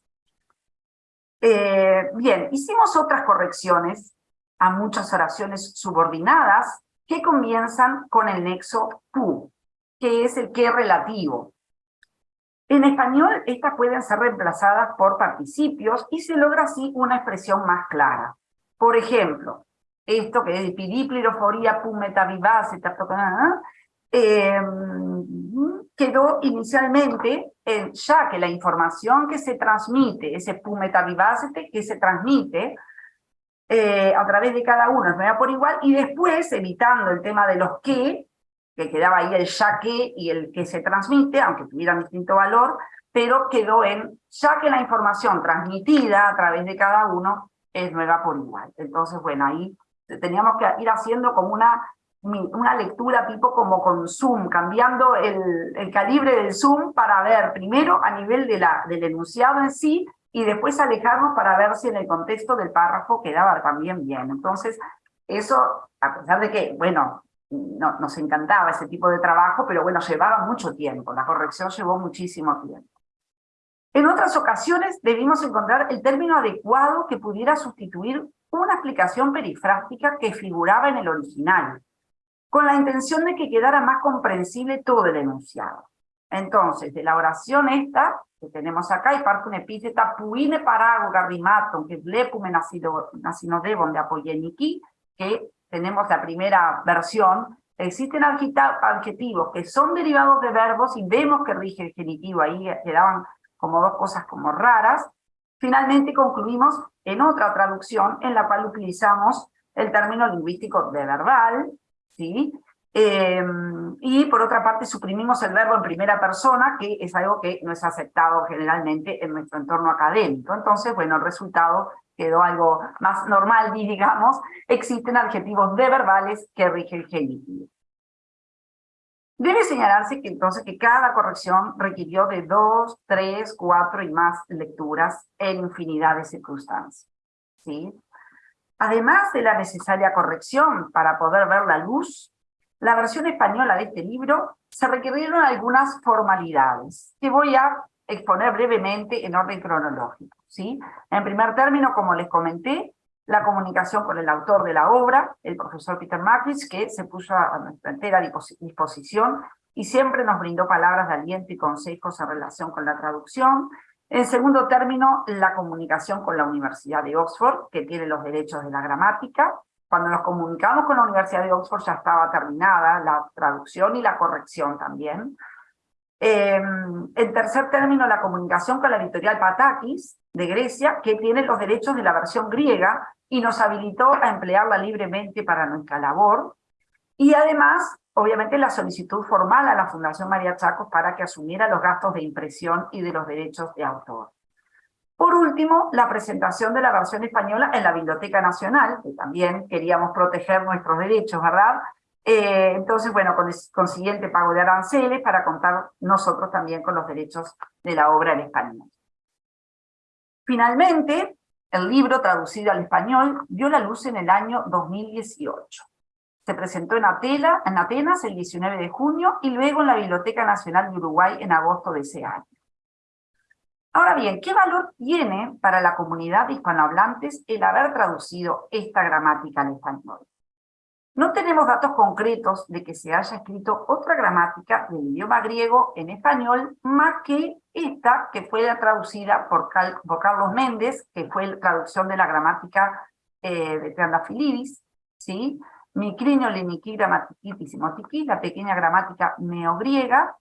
Eh, bien, hicimos otras correcciones a muchas oraciones subordinadas que comienzan con el nexo pu, que es el que relativo. En español, estas pueden ser reemplazadas por participios y se logra así una expresión más clara. Por ejemplo, esto que es pidipliroforía pu metavivase, eh, quedó inicialmente en, ya que la información que se transmite, ese pu metavivacete que se transmite, eh, a través de cada uno, es por igual, y después, evitando el tema de los que, que quedaba ahí el ya que y el que se transmite, aunque tuvieran distinto valor, pero quedó en ya que la información transmitida a través de cada uno es nueva por igual. Entonces, bueno, ahí teníamos que ir haciendo como una, una lectura tipo como con zoom, cambiando el, el calibre del zoom para ver primero a nivel de la, del enunciado en sí, y después alejarnos para ver si en el contexto del párrafo quedaba también bien. Entonces, eso, a pesar de que, bueno, no, nos encantaba ese tipo de trabajo, pero bueno, llevaba mucho tiempo, la corrección llevó muchísimo tiempo. En otras ocasiones debimos encontrar el término adecuado que pudiera sustituir una explicación perifrástica que figuraba en el original, con la intención de que quedara más comprensible todo el enunciado. Entonces, de la oración esta, que tenemos acá, y parte un epíteta puine parago garrimaton, que blepume nacinodebon de apoyeniki, que tenemos la primera versión, existen adjetivos que son derivados de verbos y vemos que rige el genitivo, ahí quedaban como dos cosas como raras. Finalmente concluimos en otra traducción en la cual utilizamos el término lingüístico de verbal, ¿sí? Eh, y por otra parte suprimimos el verbo en primera persona, que es algo que no es aceptado generalmente en nuestro entorno académico. Entonces, bueno, el resultado quedó algo más normal, digamos, existen adjetivos de verbales que rigen el genitivo. Debe señalarse que entonces que cada corrección requirió de dos, tres, cuatro y más lecturas en infinidad de circunstancias. ¿sí? Además de la necesaria corrección para poder ver la luz, la versión española de este libro se requirieron algunas formalidades que voy a exponer brevemente en orden cronológico. ¿sí? En primer término, como les comenté, la comunicación con el autor de la obra, el profesor Peter Mackridge, que se puso a nuestra entera disposición y siempre nos brindó palabras de aliento y consejos en relación con la traducción. En segundo término, la comunicación con la Universidad de Oxford, que tiene los derechos de la gramática. Cuando nos comunicamos con la Universidad de Oxford ya estaba terminada la traducción y la corrección también. Em, en tercer término, la comunicación con la editorial Patakis de Grecia, que tiene los derechos de la versión griega y nos habilitó a emplearla libremente para nuestra labor. Y además, obviamente, la solicitud formal a la Fundación María Chacos para que asumiera los gastos de impresión y de los derechos de autor. Por último, la presentación de la versión española en la Biblioteca Nacional, que también queríamos proteger nuestros derechos, ¿verdad? Eh, entonces, bueno, con el consiguiente pago de aranceles para contar nosotros también con los derechos de la obra en español. Finalmente, el libro traducido al español vio la luz en el año 2018. Se presentó en, en Atenas el 19 de junio y luego en la Biblioteca Nacional de Uruguay en agosto de ese año. Ahora bien, ¿qué valor tiene para la comunidad de hispanohablantes el haber traducido esta gramática al español? No tenemos datos concretos de que se haya escrito otra gramática del idioma griego en español, más que esta, que fue traducida por, Carlos Méndez, que fue la traducción de la gramática eh, de Triandafilidis, ¿sí? Micrinio, Liniqui, Grammatiquitis y la pequeña gramática neogriega.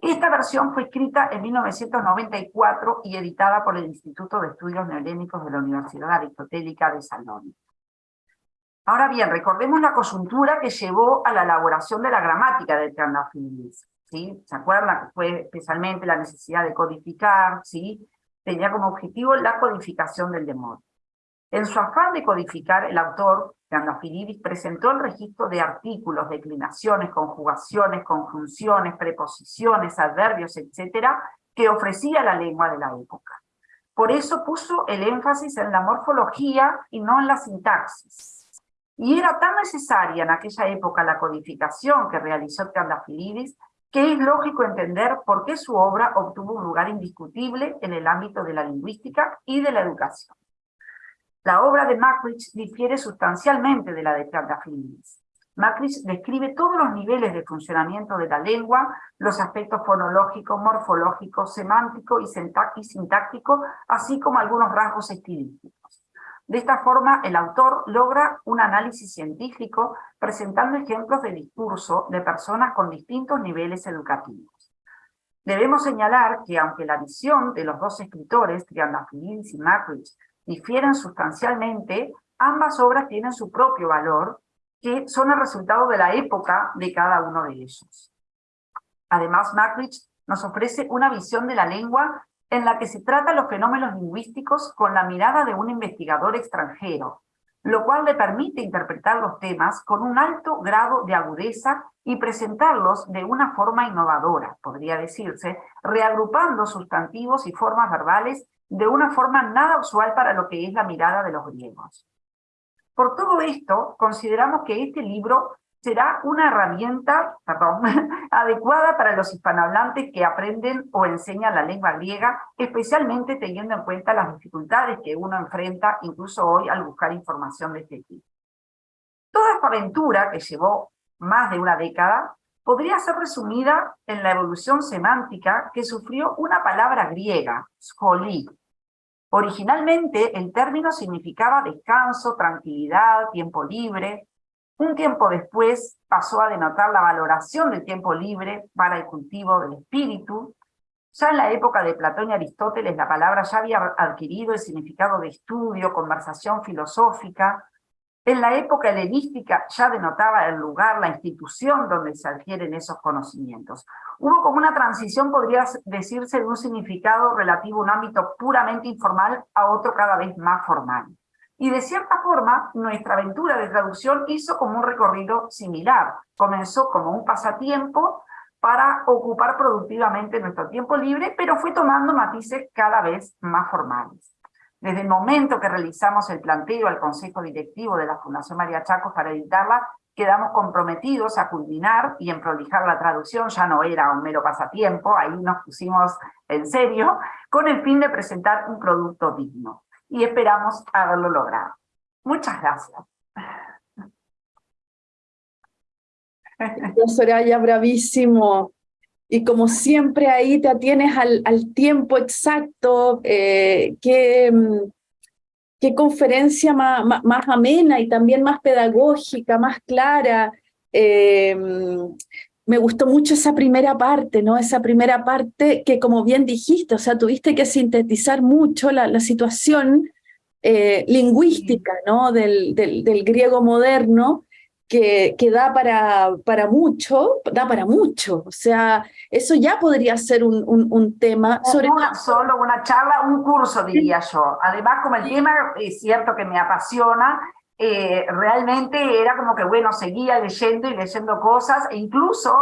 Esta versión fue escrita en 1994 y editada por el Instituto de Estudios Neolénicos de la Universidad Aristotélica de Salónica. Ahora bien, recordemos la coyuntura que llevó a la elaboración de la gramática de Triandafilidis. ¿sí? ¿Se acuerdan? Fue especialmente la necesidad de codificar, ¿sí? tenía como objetivo la codificación del demonio. En su afán de codificar, el autor, Triandafilidis, presentó el registro de artículos, declinaciones, conjugaciones, conjunciones, preposiciones, adverbios, etcétera, que ofrecía la lengua de la época. Por eso puso el énfasis en la morfología y no en la sintaxis. Y era tan necesaria en aquella época la codificación que realizó Triandafilidis que es lógico entender por qué su obra obtuvo un lugar indiscutible en el ámbito de la lingüística y de la educación. La obra de Macrich difiere sustancialmente de la de Triandafilidis. Macrich describe todos los niveles de funcionamiento de la lengua, los aspectos fonológicos, morfológicos, semántico y sintáctico, así como algunos rasgos estilísticos. De esta forma, el autor logra un análisis científico presentando ejemplos de discurso de personas con distintos niveles educativos. Debemos señalar que aunque la visión de los dos escritores, Triandafilidis y Macrich, difieren sustancialmente, ambas obras tienen su propio valor, que son el resultado de la época de cada uno de ellos. Además, Macrich nos ofrece una visión de la lengua en la que se trata los fenómenos lingüísticos con la mirada de un investigador extranjero, lo cual le permite interpretar los temas con un alto grado de agudeza y presentarlos de una forma innovadora, podría decirse, reagrupando sustantivos y formas verbales de una forma nada usual para lo que es la mirada de los griegos. Por todo esto, consideramos que este libro será una herramienta <laughs> adecuada para los hispanohablantes que aprenden o enseñan la lengua griega, especialmente teniendo en cuenta las dificultades que uno enfrenta incluso hoy al buscar información de este tipo. Toda esta aventura, que llevó más de una década, podría ser resumida en la evolución semántica que sufrió una palabra griega, scholi. Originalmente el término significaba descanso, tranquilidad, tiempo libre, un tiempo después pasó a denotar la valoración del tiempo libre para el cultivo del espíritu. Ya en la época de Platón y Aristóteles la palabra ya había adquirido el significado de estudio, conversación filosófica. En la época helenística ya denotaba el lugar, la institución donde se adquieren esos conocimientos. Hubo como una transición, podría decirse, de un significado relativo a un ámbito puramente informal a otro cada vez más formal. Y de cierta forma, nuestra aventura de traducción hizo como un recorrido similar. Comenzó como un pasatiempo para ocupar productivamente nuestro tiempo libre, pero fue tomando matices cada vez más formales. Desde el momento que realizamos el planteo al Consejo Directivo de la Fundación María Chacos para editarla, quedamos comprometidos a culminar y en prolijar la traducción, ya no era un mero pasatiempo, ahí nos pusimos en serio, con el fin de presentar un producto digno. Y esperamos haberlo logrado. Muchas gracias. Soraya, bravísimo. Y como siempre ahí te atienes al, tiempo exacto, eh, qué, mm, qué, conferencia más, amena y también más pedagógica, más clara. Eh, me gustó mucho esa primera parte, ¿no? Esa primera parte que como bien dijiste, o sea, tuviste que sintetizar mucho la, la situación eh, lingüística, ¿no? Del, del, del griego moderno, que, que, da para, para mucho, da para mucho. O sea, eso ya podría ser un, un, tema. Sobre una, solo una charla, un curso, diría yo. Además, como el tema es cierto que me apasiona, eh, realmente era como que, bueno, seguía leyendo y leyendo cosas, e incluso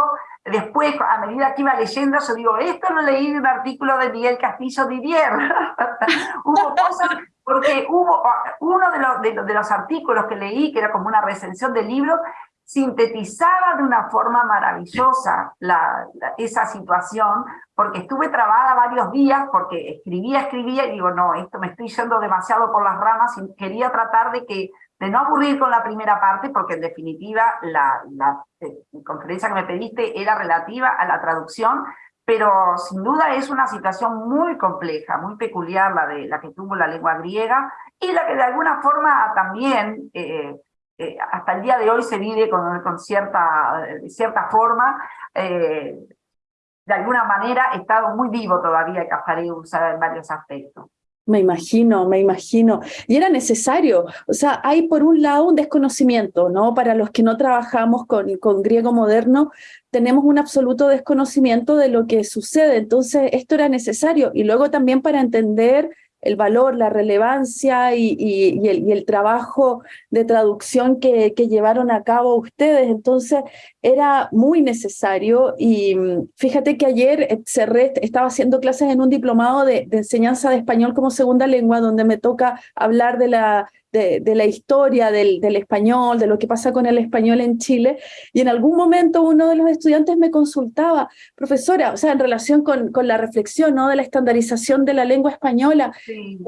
después, a medida que iba leyendo, yo digo, esto lo leí de un artículo de Miguel Castillo Didier. <laughs> Hubo cosas porque hubo uno de los, de, los artículos que leí, que era como una recensión del libro, sintetizaba de una forma maravillosa la, esa situación, porque estuve trabada varios días, porque escribía, escribía, y digo, no, esto me estoy yendo demasiado por las ramas, y quería tratar de que de no aburrir con la primera parte, porque en definitiva la, la eh, conferencia que me pediste era relativa a la traducción, pero sin duda es una situación muy compleja, muy peculiar la, de, la que tuvo la lengua griega y la que de alguna forma también eh, eh, hasta el día de hoy se vive con, con cierta, cierta forma, de alguna manera estado muy vivo todavía Cafareus en varios aspectos. Me imagino, me imagino. Y era necesario. O sea, hay por un lado un desconocimiento, ¿no? Para los que no trabajamos con, con griego moderno, tenemos un absoluto desconocimiento de lo que sucede. Entonces, esto era necesario. Y luego también para entender el valor, la relevancia y, el, trabajo de traducción que, llevaron a cabo ustedes. Entonces era muy necesario y mm, fíjate que ayer eh, cerré, estaba haciendo clases en un diplomado de enseñanza de español como segunda lengua donde me toca hablar de la de, la historia del, del, español, de lo que pasa con el español en Chile, y en algún momento uno de los estudiantes me consultaba, profesora, o sea, en relación con, con la reflexión ¿no? de la estandarización de la lengua española,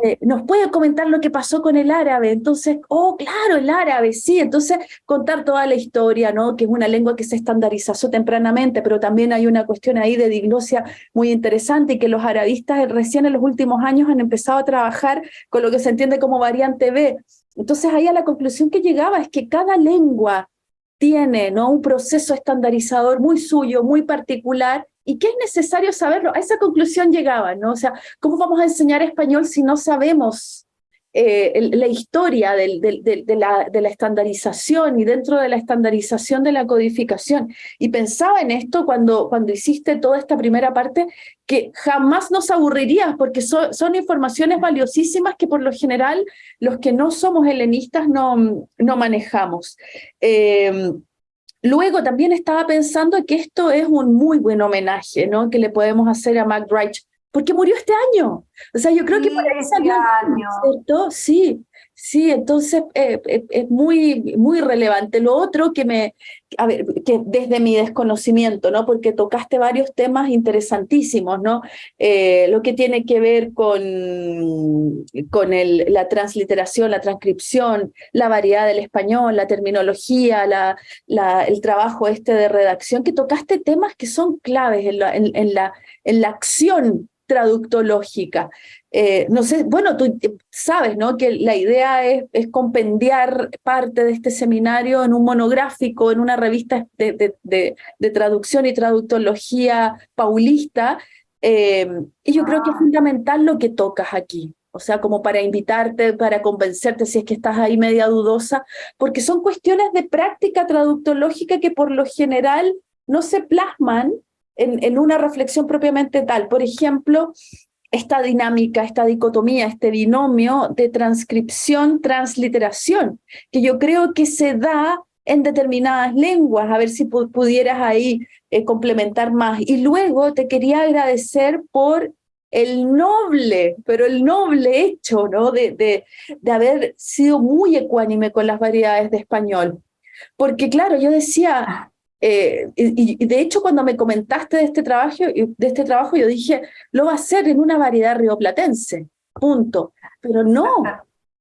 eh, ¿nos puede comentar lo que pasó con el árabe? Entonces, oh, claro, el árabe, sí, entonces contar toda la historia, ¿no? que es una lengua que se estandarizó tempranamente, pero también hay una cuestión ahí de diglosia muy interesante y que los arabistas recién en los últimos años han empezado a trabajar con lo que se entiende como variante B, entonces ahí a la conclusión que llegaba es que cada lengua tiene ¿no? un proceso estandarizador muy suyo, muy particular, y que es necesario saberlo. A esa conclusión llegaba, ¿no? O sea, ¿cómo vamos a enseñar español si no sabemos eh, la historia de, la, estandarización y dentro de la estandarización de la codificación. Y pensaba en esto cuando, cuando hiciste toda esta primera parte, que jamás nos aburrirías porque son informaciones valiosísimas que por lo general los que no somos helenistas no, no manejamos. Eh, luego también estaba pensando que esto es un muy buen homenaje ¿no? que le podemos hacer a Mac porque murió este año. O sea, yo creo que para ese año, ¿cierto? Sí, sí, entonces eh, eh, es muy, muy relevante. Lo otro que me, a ver, que desde mi desconocimiento, ¿no? Porque tocaste varios temas interesantísimos, ¿no? Eh, lo que tiene que ver con, con el, la transliteración, la transcripción, la variedad del español, la terminología, la, la, el trabajo este de redacción, que tocaste temas que son claves en la, en la, en la acción traductológica. Eh, no sé, bueno, tú sabes ¿no? que la idea es, es, compendiar parte de este seminario en un monográfico, en una revista de, de, de, traducción y traductología paulista, eh, y yo creo que es fundamental lo que tocas aquí. o sea, como para invitarte, para convencerte si es que estás ahí media dudosa, porque son cuestiones de práctica traductológica que por lo general no se plasman en, una reflexión propiamente tal. Por ejemplo, esta dinámica, esta dicotomía, este binomio de transcripción-transliteración, que yo creo que se da en determinadas lenguas, a ver si pudieras ahí eh, complementar más. Y luego te quería agradecer por el noble, pero el noble hecho, ¿no? De, de, de haber sido muy ecuánime con las variedades de español. Porque claro, yo decía, eh, y, de hecho cuando me comentaste de este, trabajo, de este trabajo, yo dije, lo va a hacer en una variedad rioplatense, punto. Pero no,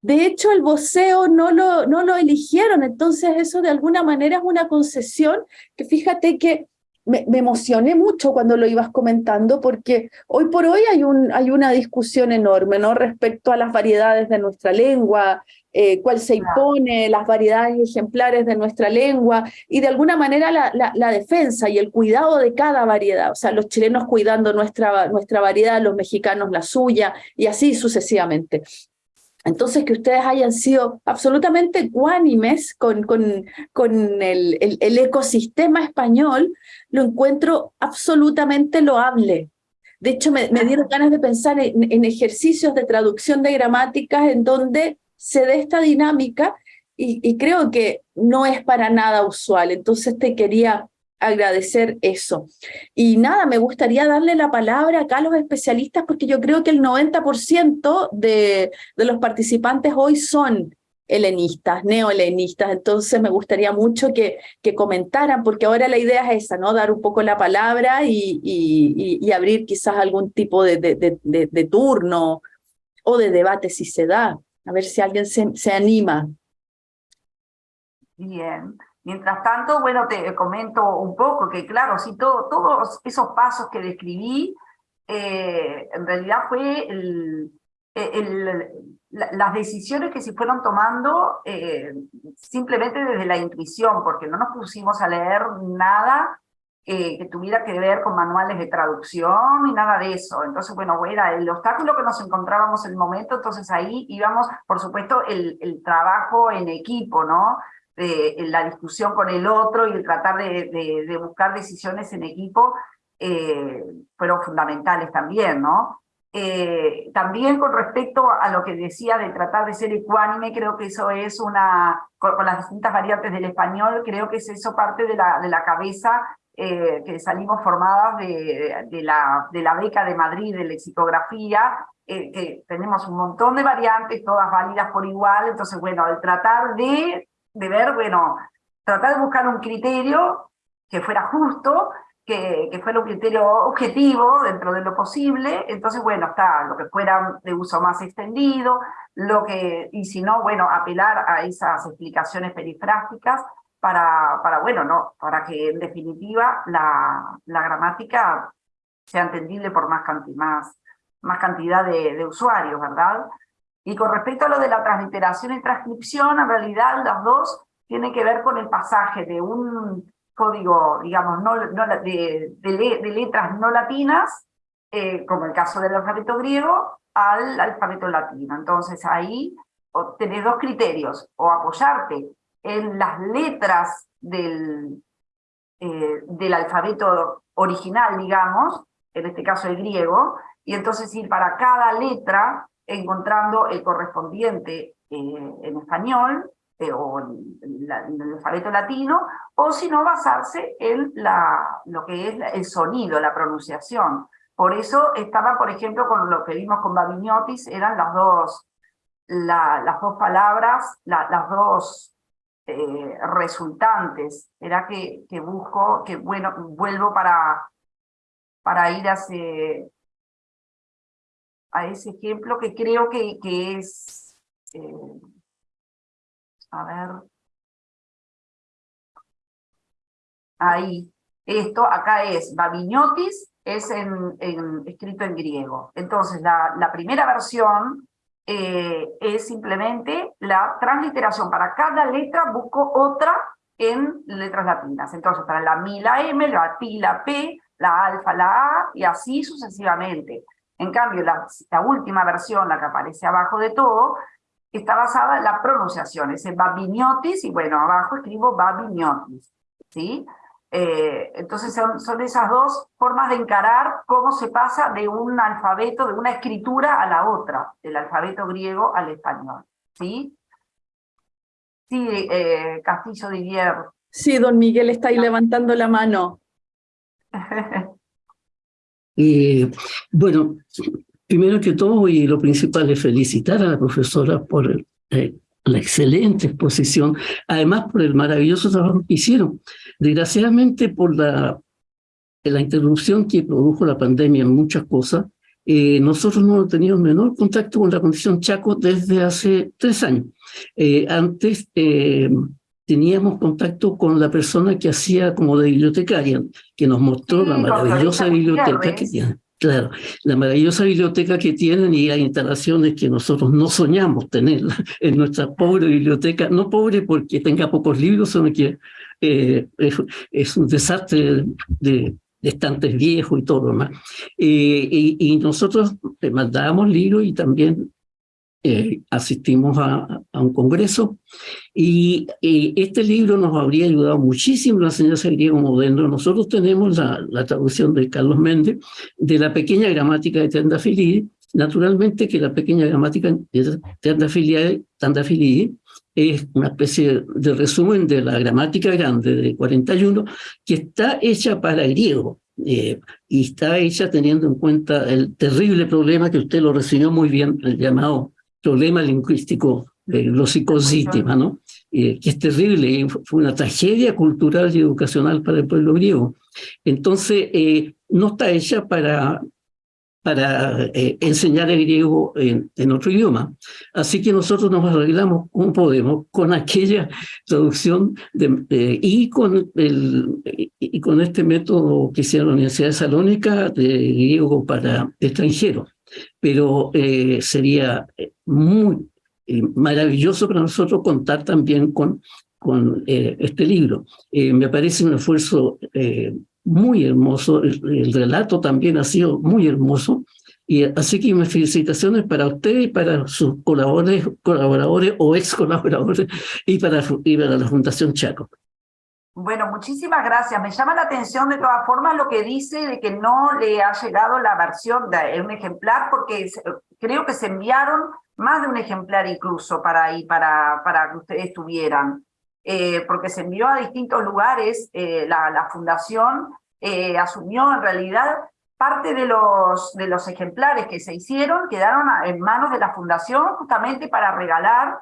de hecho el voceo no lo, no lo eligieron, entonces eso de alguna manera es una concesión que fíjate que me, emocioné mucho cuando lo ibas comentando, porque hoy por hoy hay, un, hay una discusión enorme ¿no? respecto a las variedades de nuestra lengua, eh, cuál se impone, las variedades ejemplares de nuestra lengua, y de alguna manera la, la, defensa y el cuidado de cada variedad, o sea, los chilenos cuidando nuestra, nuestra variedad, los mexicanos la suya, y así sucesivamente. Entonces, que ustedes hayan sido absolutamente ecuánimes con, con, con el, el, ecosistema español, lo encuentro absolutamente loable. De hecho, me, dieron ganas de pensar en, en, ejercicios de traducción de gramáticas en donde se dé esta dinámica y, y creo que no es para nada usual. Entonces te quería agradecer eso. Y nada, me gustaría darle la palabra acá a los especialistas porque yo creo que el 90% de, de los participantes hoy son helenistas, neohelenistas, entonces me gustaría mucho que, que comentaran, porque ahora la idea es esa, ¿no? Dar un poco la palabra y, y, y abrir quizás algún tipo de, de, de, de, turno o de debate si se da, a ver si alguien se, se anima. Bien, Mientras tanto, bueno, te comento un poco que claro, sí, todo, todos esos pasos que describí, eh, en realidad fue las decisiones que se fueron tomando eh, simplemente desde la intuición, porque no nos pusimos a leer nada eh, que tuviera que ver con manuales de traducción ni nada de eso. Entonces, bueno, era el obstáculo que nos encontrábamos en el momento, entonces ahí íbamos, por supuesto, el, el trabajo en equipo, ¿no? la discusión con el otro y el tratar de, buscar decisiones en equipo eh, fueron fundamentales también, ¿no? Eh, también con respecto a lo que decía de tratar de ser ecuánime, creo que eso es una, con, las distintas variantes del español, creo que es eso parte de la, de la cabeza eh, que salimos formadas de, de, la, de la beca de Madrid de lexicografía, que tenemos un montón de variantes, todas válidas por igual, entonces bueno, el tratar de de ver, bueno, tratar de buscar un criterio que fuera justo, que, que, fuera un criterio objetivo dentro de lo posible, entonces, bueno, está lo que fuera de uso más extendido, lo que, y si no, bueno, apelar a esas explicaciones perifrásticas para, para bueno, no, para que en definitiva la, la gramática sea entendible por más, más, más cantidad de, de usuarios, ¿verdad? Y con respecto a lo de la transliteración y transcripción, en realidad las dos tienen que ver con el pasaje de un código, digamos, no, de, letras no latinas, eh, como el caso del alfabeto griego, al alfabeto latino. Entonces ahí tenés dos criterios, o apoyarte en las letras del, eh, del alfabeto original, digamos, en este caso el griego, y entonces ir para cada letra encontrando el correspondiente eh, en español eh, o en, el alfabeto latino, o si no basarse en la, lo que es el sonido, la pronunciación. Por eso estaba, por ejemplo, con lo que vimos con Babiniotis, eran las dos, las dos palabras, las dos eh, resultantes. Era que, busco, que bueno, vuelvo para, para ir a ese ejemplo que creo que, que es, eh, a ver, ahí, esto acá es Babiniotis, es en, escrito en griego. Entonces, la, primera versión eh, es simplemente la transliteración. Para cada letra busco otra en letras latinas. Entonces, para la mi, la M, la P, la P, la alfa, la A, y así sucesivamente. En cambio, la, última versión, la que aparece abajo de todo, está basada en la pronunciación, es el babiniotis, y bueno, abajo escribo babiniotis, ¿sí? Eh, entonces son, son esas dos formas de encarar cómo se pasa de un alfabeto, de una escritura a la otra, del alfabeto griego al español, ¿sí? Sí, eh, Castillo Didier. Sí, don Miguel está ahí levantando la mano. <laughs> Eh, bueno, primero que todo, y lo principal es felicitar a la profesora por eh, la excelente exposición, además por el maravilloso trabajo que hicieron. Desgraciadamente, por la, la interrupción que produjo la pandemia en muchas cosas, eh, nosotros no hemos tenido menor contacto con la condición Chaco desde hace tres años. Eh, antes eh, teníamos contacto con la persona que hacía como de bibliotecaria, que nos mostró la maravillosa biblioteca que tienen. Claro, la maravillosa biblioteca que tienen y hay instalaciones que nosotros no soñamos tener <laughs> en nuestra pobre biblioteca, no pobre porque tenga pocos libros, sino que es, un desastre de, estantes viejos y todo lo demás. Eh, y, nosotros mandábamos libros y también eh, asistimos a, un congreso y, este libro nos habría ayudado muchísimo la enseñanza griego moderno. Nosotros tenemos la, la, traducción de Carlos Méndez de la pequeña gramática de Tendafilide. Naturalmente que la pequeña gramática de Tendafilide es una especie de resumen de la gramática grande de 41 que está hecha para griego eh, y está hecha teniendo en cuenta el terrible problema que usted lo recibió muy bien, el llamado problema lingüístico de los ¿no? Eh, que es terrible, fue una tragedia cultural y educacional para el pueblo griego. Entonces, eh, no está hecha para para eh, enseñar el griego en, en, otro idioma. Así que nosotros nos arreglamos como podemos con aquella traducción de, y, con el, y con este método que hicieron la Universidad de Salónica de griego para extranjeros. Pero eh, sería muy eh, maravilloso para nosotros contar también con, con este libro. me parece un esfuerzo muy hermoso, el, relato también ha sido muy hermoso, y así que mis felicitaciones para usted y para sus colaboradores, colaboradores o ex colaboradores y para, y para la Fundación Chaco. Bueno, muchísimas gracias. Me llama la atención de todas formas lo que dice de que no le ha llegado la versión de un ejemplar, porque creo que se enviaron más de un ejemplar incluso para ahí, para, para que ustedes tuvieran. Eh, porque se envió a distintos lugares, eh, la, fundación eh, asumió en realidad parte de los, de los ejemplares que se hicieron, quedaron en manos de la fundación justamente para regalar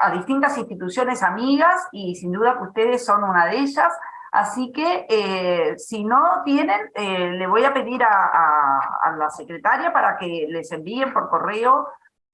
a distintas instituciones amigas y sin duda que ustedes son una de ellas, así que si no tienen, le voy a pedir a, la secretaria para que les envíen por correo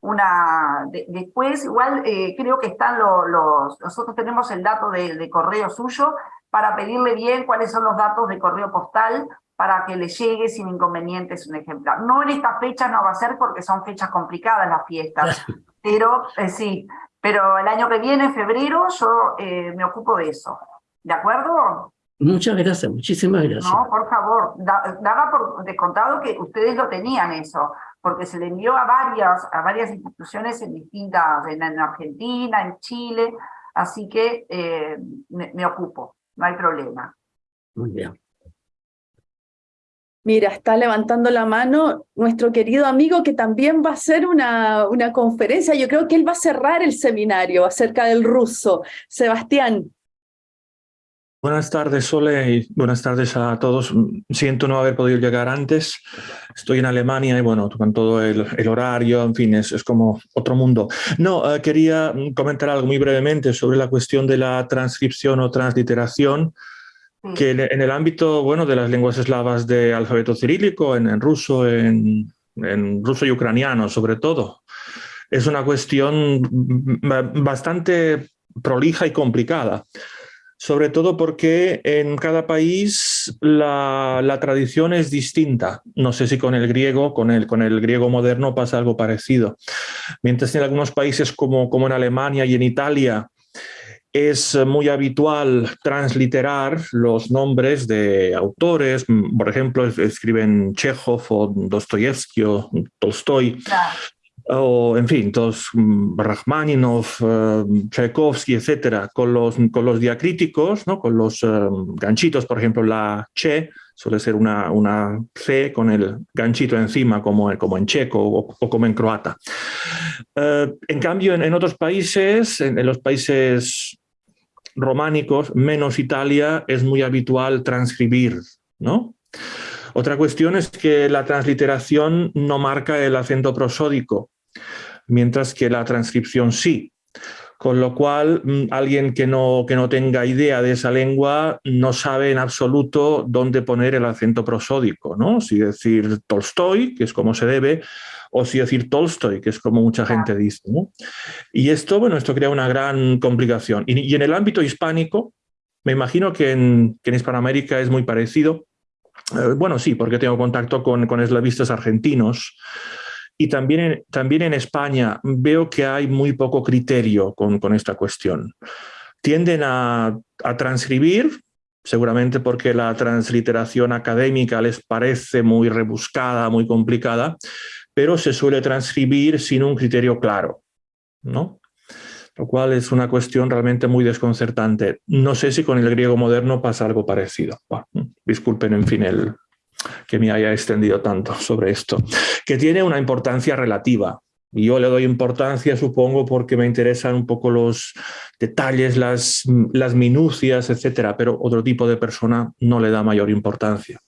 una... después, igual eh, creo que están los... Nosotros tenemos el dato de, correo suyo para pedirle bien cuáles son los datos de correo postal para que le llegue sin inconvenientes un ejemplar. No en esta fecha no va a ser porque son fechas complicadas las fiestas, pero eh, sí, pero el año que viene, en febrero, yo eh, me ocupo de eso. ¿De acuerdo? Muchas gracias, muchísimas gracias. No, por favor, daba por descontado que ustedes lo tenían eso porque se le envió a varias, a varias instituciones en distintas, en, Argentina, en Chile, así que eh, me, ocupo, no hay problema. Muy bien. Mira, está levantando la mano nuestro querido amigo que también va a hacer una, una conferencia. Yo creo que él va a cerrar el seminario acerca del ruso. Sebastián. Buenas tardes, Sole, y buenas tardes a todos. Siento no haber podido llegar antes. Estoy en Alemania y bueno, con todo el, horario, en fin, es, como otro mundo. No, eh, quería comentar algo muy brevemente sobre la cuestión de la transcripción o transliteración, que en, el ámbito, bueno, de las lenguas eslavas de alfabeto cirílico, en, ruso, en, en ruso y ucraniano sobre todo, es una cuestión bastante prolija y complicada sobre todo porque en cada país la, tradición es distinta. No sé si con el griego, con el, con el griego moderno pasa algo parecido. Mientras en algunos países como, como en Alemania y en Italia, es muy habitual transliterar los nombres de autores, por ejemplo, escriben Chekhov o Dostoyevsky o Tolstoy, o en fin, todos mm, Rachmaninov, uh, Tchaikovsky, etcétera, con los, con los diacríticos, ¿no? con los eh, ganchitos, por ejemplo, la che suele ser una, una C con el ganchito encima, como, como en checo o, como en croata. Eh, en cambio, en, otros países, en, los países románicos, menos Italia, es muy habitual transcribir, ¿no? Otra cuestión es que la transliteración no marca el acento prosódico, mientras que la transcripción sí. Con lo cual, mm, alguien que no, que no tenga idea de esa lengua no sabe en absoluto dónde poner el acento prosódico, ¿no? Si decir Tolstoy, que es como se debe, o si decir Tolstoy, que es como mucha gente dice. Y esto, bueno, esto crea una gran complicación. Y, en el ámbito hispánico, me imagino que en, que en Hispanoamérica es muy parecido. Eh, bueno, sí, porque tengo contacto con, con eslavistas argentinos, y también en, también en España veo que hay muy poco criterio con, con esta cuestión. Tienden a, a transcribir, seguramente porque la transliteración académica les parece muy rebuscada, muy complicada, pero se suele transcribir sin un criterio claro, ¿no? Lo cual es una cuestión realmente muy desconcertante. No sé si con el griego moderno pasa algo parecido. disculpen, en fin, el, que me haya extendido tanto sobre esto, que tiene una importancia relativa. Y yo le doy importancia, supongo, porque me interesan un poco los detalles, las, las minucias, etcétera, pero otro tipo de persona no le da mayor importancia.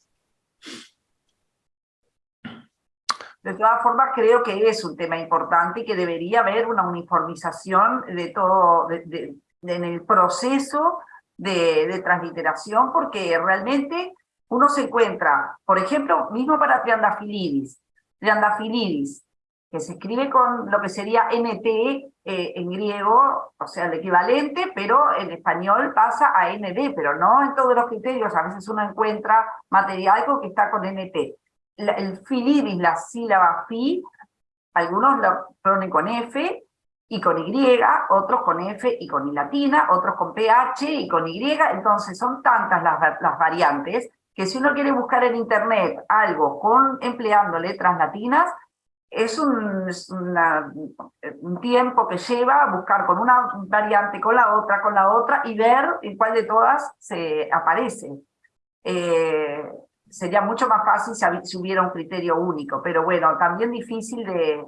De todas formas, creo que es un tema importante y que debería haber una uniformización de todo, en el proceso de, transliteración, porque realmente uno se encuentra, por ejemplo, mismo para Triandafilidis, Triandafilidis, que se escribe con lo que sería NT eh, en griego, o sea, el equivalente, pero en español pasa a ND, pero no en todos los criterios, a veces uno encuentra material que está con NT. El filidis, la sílaba fi, algunos lo ponen con F y con Y, otros con F y con I latina, otros con PH y con Y, entonces son tantas las, variantes que si uno quiere buscar en internet algo con empleando letras latinas, es un, tiempo que lleva buscar con una variante, con la otra, con la otra, y ver en cuál de todas se aparece. Eh, sería mucho más fácil si, hubiera un criterio único, pero bueno, también difícil de,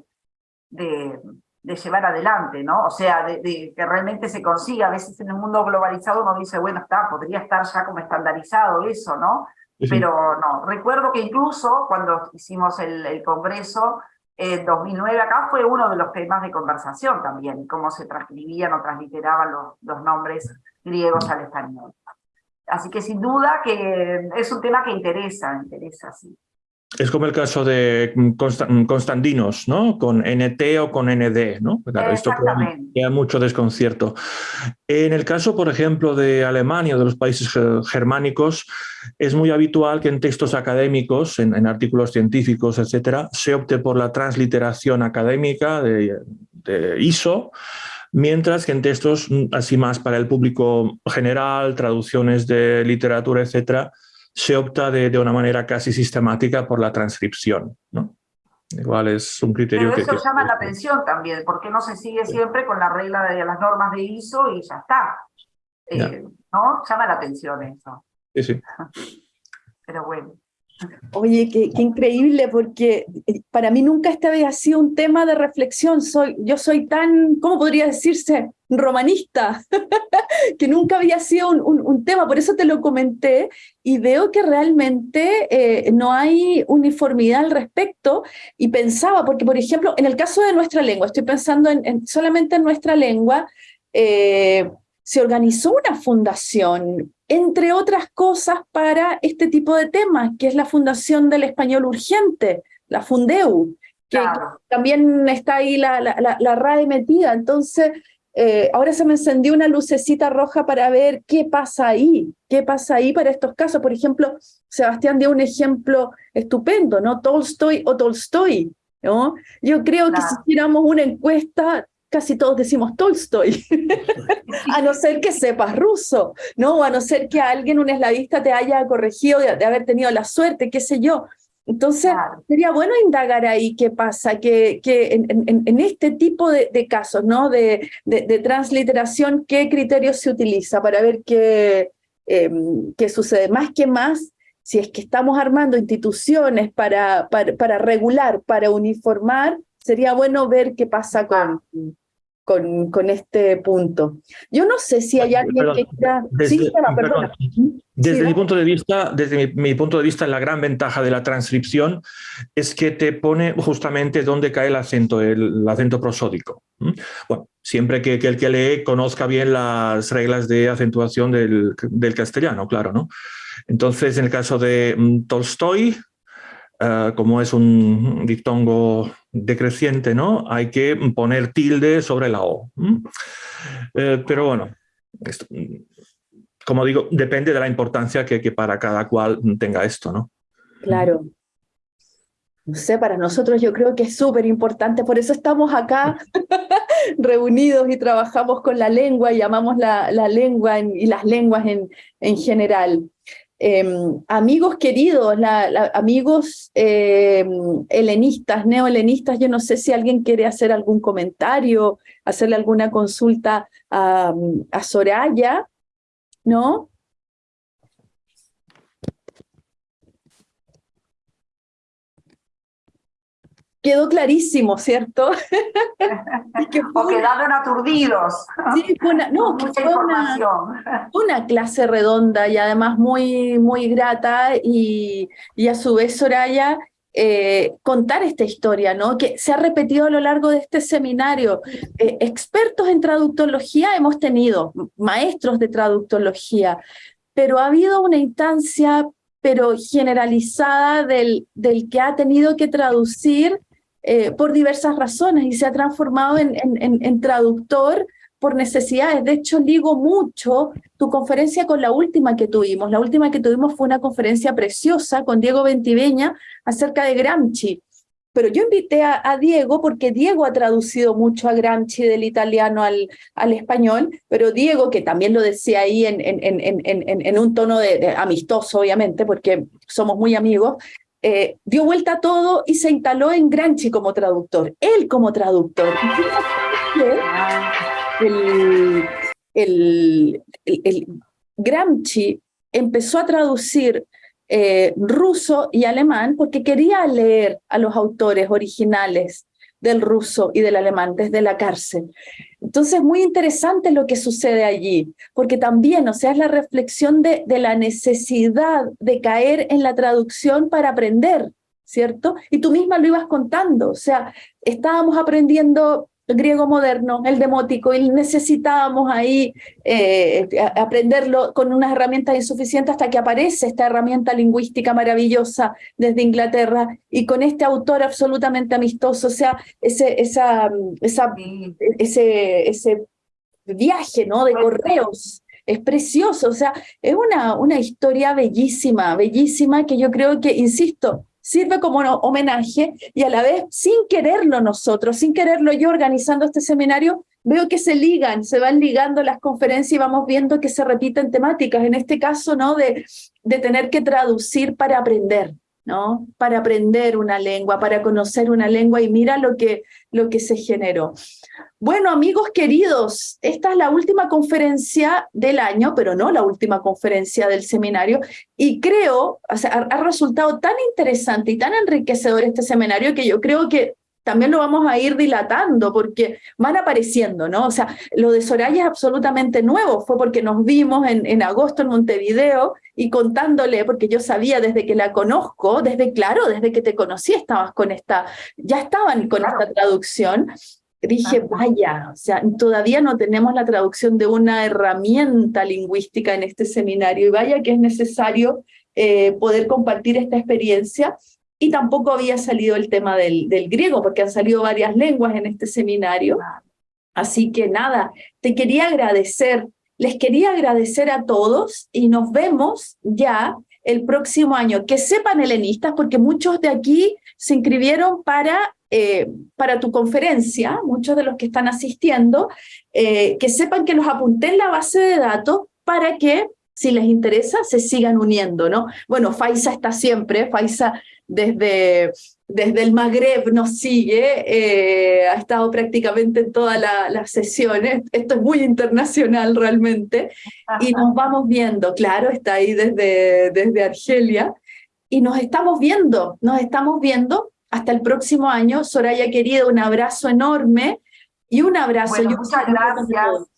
de, llevar adelante, ¿no? O sea, de, que realmente se consiga. A veces en el mundo globalizado uno dice, bueno, está, podría estar ya como estandarizado eso, ¿no? Pero no, recuerdo que incluso cuando hicimos el, congreso en 2009 acá fue uno de los temas de conversación también, cómo se transcribían o transliteraban los, los nombres griegos al español. Así que sin duda que es un tema que interesa, interesa, sí. Es como el caso de Constantinos, ¿no? Con NT o con ND, ¿no? Claro, esto crea, mucho desconcierto. En el caso, por ejemplo, de Alemania o de los países germánicos, es muy habitual que en textos académicos, en, artículos científicos, etcétera, se opte por la transliteración académica de, de ISO, mientras que en textos mm, así más para el público general, traducciones de literatura, etcétera, se opta de, una manera casi sistemática por la transcripción. ¿no? Igual es un criterio Pero eso llama la atención también, porque no se sigue siempre con la regla de las normas de ISO y ya está. Eh, ¿No? Llama la atención eso. Sí, sí. <laughs> Pero bueno. Oye, qué, increíble, porque eh, para mí nunca este había sido un tema de reflexión. Soy, yo soy tan, ¿cómo podría decirse? Romanista, <laughs> que nunca había sido un, tema, por eso te lo comenté, y veo que realmente eh, no hay uniformidad al respecto, y pensaba, porque por ejemplo, en el caso de nuestra lengua, estoy pensando en, solamente en nuestra lengua, eh, se organizó una fundación entre otras cosas, para este tipo de temas, que es la Fundación del Español Urgente, la Fundeu, que también está ahí la, la, la, RAE metida. Entonces, eh, ahora se me encendió una lucecita roja para ver qué pasa ahí, qué pasa ahí para estos casos. Por ejemplo, Sebastián dio un ejemplo estupendo, ¿no? Tolstoy o Tolstoy, ¿no? Yo creo que si hiciéramos una encuesta, casi todos decimos Tolstoy, <laughs> a no ser que sepas ruso, ¿no? O a no ser que alguien, un eslavista, te haya corregido de, haber tenido la suerte, qué sé yo. Entonces, sería bueno indagar ahí qué pasa, que, que en, este tipo de, casos, ¿no? De, de, transliteración, qué criterios se utiliza para ver qué, em, qué sucede. Más que más, si es que estamos armando instituciones para, para, para regular, para uniformar, sería bueno ver qué pasa con, con, con, este punto. Yo no sé si hay alguien que quiera... Desde, desde mi punto de vista, desde mi, punto de vista, la gran ventaja de la transcripción es que te pone justamente dónde cae el acento, el, acento prosódico. Bueno, siempre que, que, el que lee conozca bien las reglas de acentuación del, del castellano, claro, ¿no? Entonces, en el caso de mm, Tolstoy, eh, como es un diptongo decreciente, ¿no? Hay que poner tilde sobre la O. Eh, pero bueno, como digo, depende de la importancia que, que, para cada cual tenga esto, ¿no? Claro. No sé, para nosotros yo creo que es súper importante, por eso estamos acá <laughs> reunidos y trabajamos con la lengua y llamamos la, la lengua y las lenguas en, en general. Em, amigos queridos, amigos em, helenistas, neohelenistas, yo no sé si alguien quiere hacer algún comentario, hacerle alguna consulta a, a Soraya, ¿no? Quedó clarísimo, ¿cierto? <laughs> o quedaron aturdidos. Sí, fue una, no, una, clase redonda y además muy, muy grata y, y a su vez Soraya eh, contar esta historia, ¿no? que se ha repetido a lo largo de este seminario. Eh, expertos en traductología hemos tenido, maestros de traductología, pero ha habido una instancia pero generalizada del, del que ha tenido que traducir eh, por diversas razones y se ha transformado en, en, traductor por necesidades. De hecho, ligo mucho tu conferencia con la última que tuvimos. La última que tuvimos fue una conferencia preciosa con Diego Ventiveña acerca de Gramsci. Pero yo invité a, Diego porque Diego ha traducido mucho a Gramsci del italiano al, al español, pero Diego, que también lo decía ahí en, en, en, en un tono de, amistoso, obviamente, porque somos muy amigos, eh, dio vuelta a todo y se instaló en Gramsci como traductor, él como traductor. El, Gramsci empezó a traducir eh, ruso y alemán porque quería leer a los autores originales del ruso y del alemán desde la cárcel. Entonces, muy interesante lo que sucede allí, porque también, o sea, es la reflexión de, de la necesidad de caer en la traducción para aprender, ¿cierto? Y tú misma lo ibas contando, o sea, estábamos aprendiendo griego moderno, el demótico, y necesitábamos ahí eh, aprenderlo con unas herramientas insuficientes hasta que aparece esta herramienta lingüística maravillosa desde Inglaterra y con este autor absolutamente amistoso, o sea, ese, esa, esa, ese, ese viaje ¿no? de correos es precioso, o sea, es una, una historia bellísima, bellísima que yo creo que, insisto, sirve como homenaje y a la vez, sin quererlo nosotros, sin quererlo yo organizando este seminario, veo que se ligan, se van ligando las conferencias y vamos viendo que se repiten temáticas, en este caso, ¿no? De tener que traducir para aprender, Para aprender una lengua, para conocer una lengua y mira lo que, lo que se generó. Bueno, amigos queridos, esta es la última conferencia del año, pero no la última conferencia del seminario, y creo, ha, resultado tan interesante y tan enriquecedor este seminario que yo creo que también lo vamos a ir dilatando porque van apareciendo, ¿no? O sea, lo de Soraya es absolutamente nuevo, fue porque nos vimos en, en agosto en Montevideo y contándole, porque yo sabía desde que la conozco, desde, claro, desde que te conocí estabas con esta, ya estaban con esta traducción, dije, vaya, o sea, todavía no tenemos la traducción de una herramienta lingüística en este seminario y vaya que es necesario eh, poder compartir esta experiencia y tampoco había salido el tema del, griego, porque han salido varias lenguas en este seminario. Así que nada, te quería agradecer, les quería agradecer a todos y nos vemos ya el próximo año. Que sepan helenistas, porque muchos de aquí se inscribieron para eh, para tu conferencia, muchos de los que están asistiendo, eh, que sepan que los apunté en la base de datos para que, si les interesa, se sigan uniendo, ¿no? Bueno, Faisa está siempre, Faisa desde, desde el Magreb nos sigue, eh, ha estado prácticamente en todas las sesiones, esto es muy internacional realmente, y nos vamos viendo, claro, está ahí desde, desde Argelia, y nos estamos viendo, nos estamos viendo hasta el próximo año. Soraya querida, un abrazo enorme y un abrazo. muchas gracias.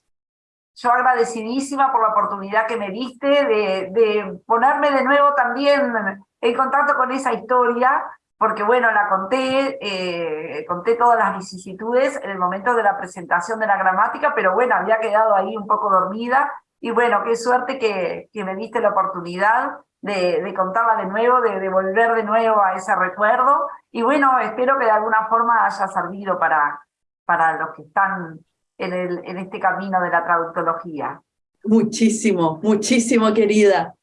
Yo agradecidísima por la oportunidad que me diste de, de ponerme de nuevo también en contacto con esa historia, porque bueno, la conté, eh, conté todas las vicisitudes en el momento de la presentación de la gramática, pero bueno, había quedado ahí un poco dormida, y bueno, qué suerte que, que me diste la oportunidad de, de contarla de nuevo, de, de, volver de nuevo a ese recuerdo. Y bueno, espero que de alguna forma haya servido para, para los que están en, este camino de la traductología. Muchísimo, muchísimo, querida.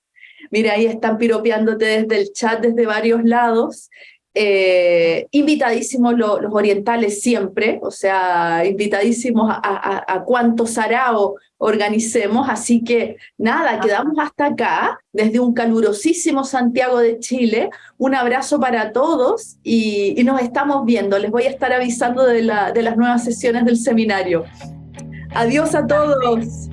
Mira, ahí están piropeándote desde el chat, desde varios lados. Eh, invitadísimos los orientales siempre, o sea, invitadísimos a, a, a cuantos sarao organicemos, así que nada, quedamos hasta acá, desde un calurosísimo Santiago de Chile, un abrazo para todos y, y nos estamos viendo, les voy a estar avisando de, la, de las nuevas sesiones del seminario. Adiós a todos.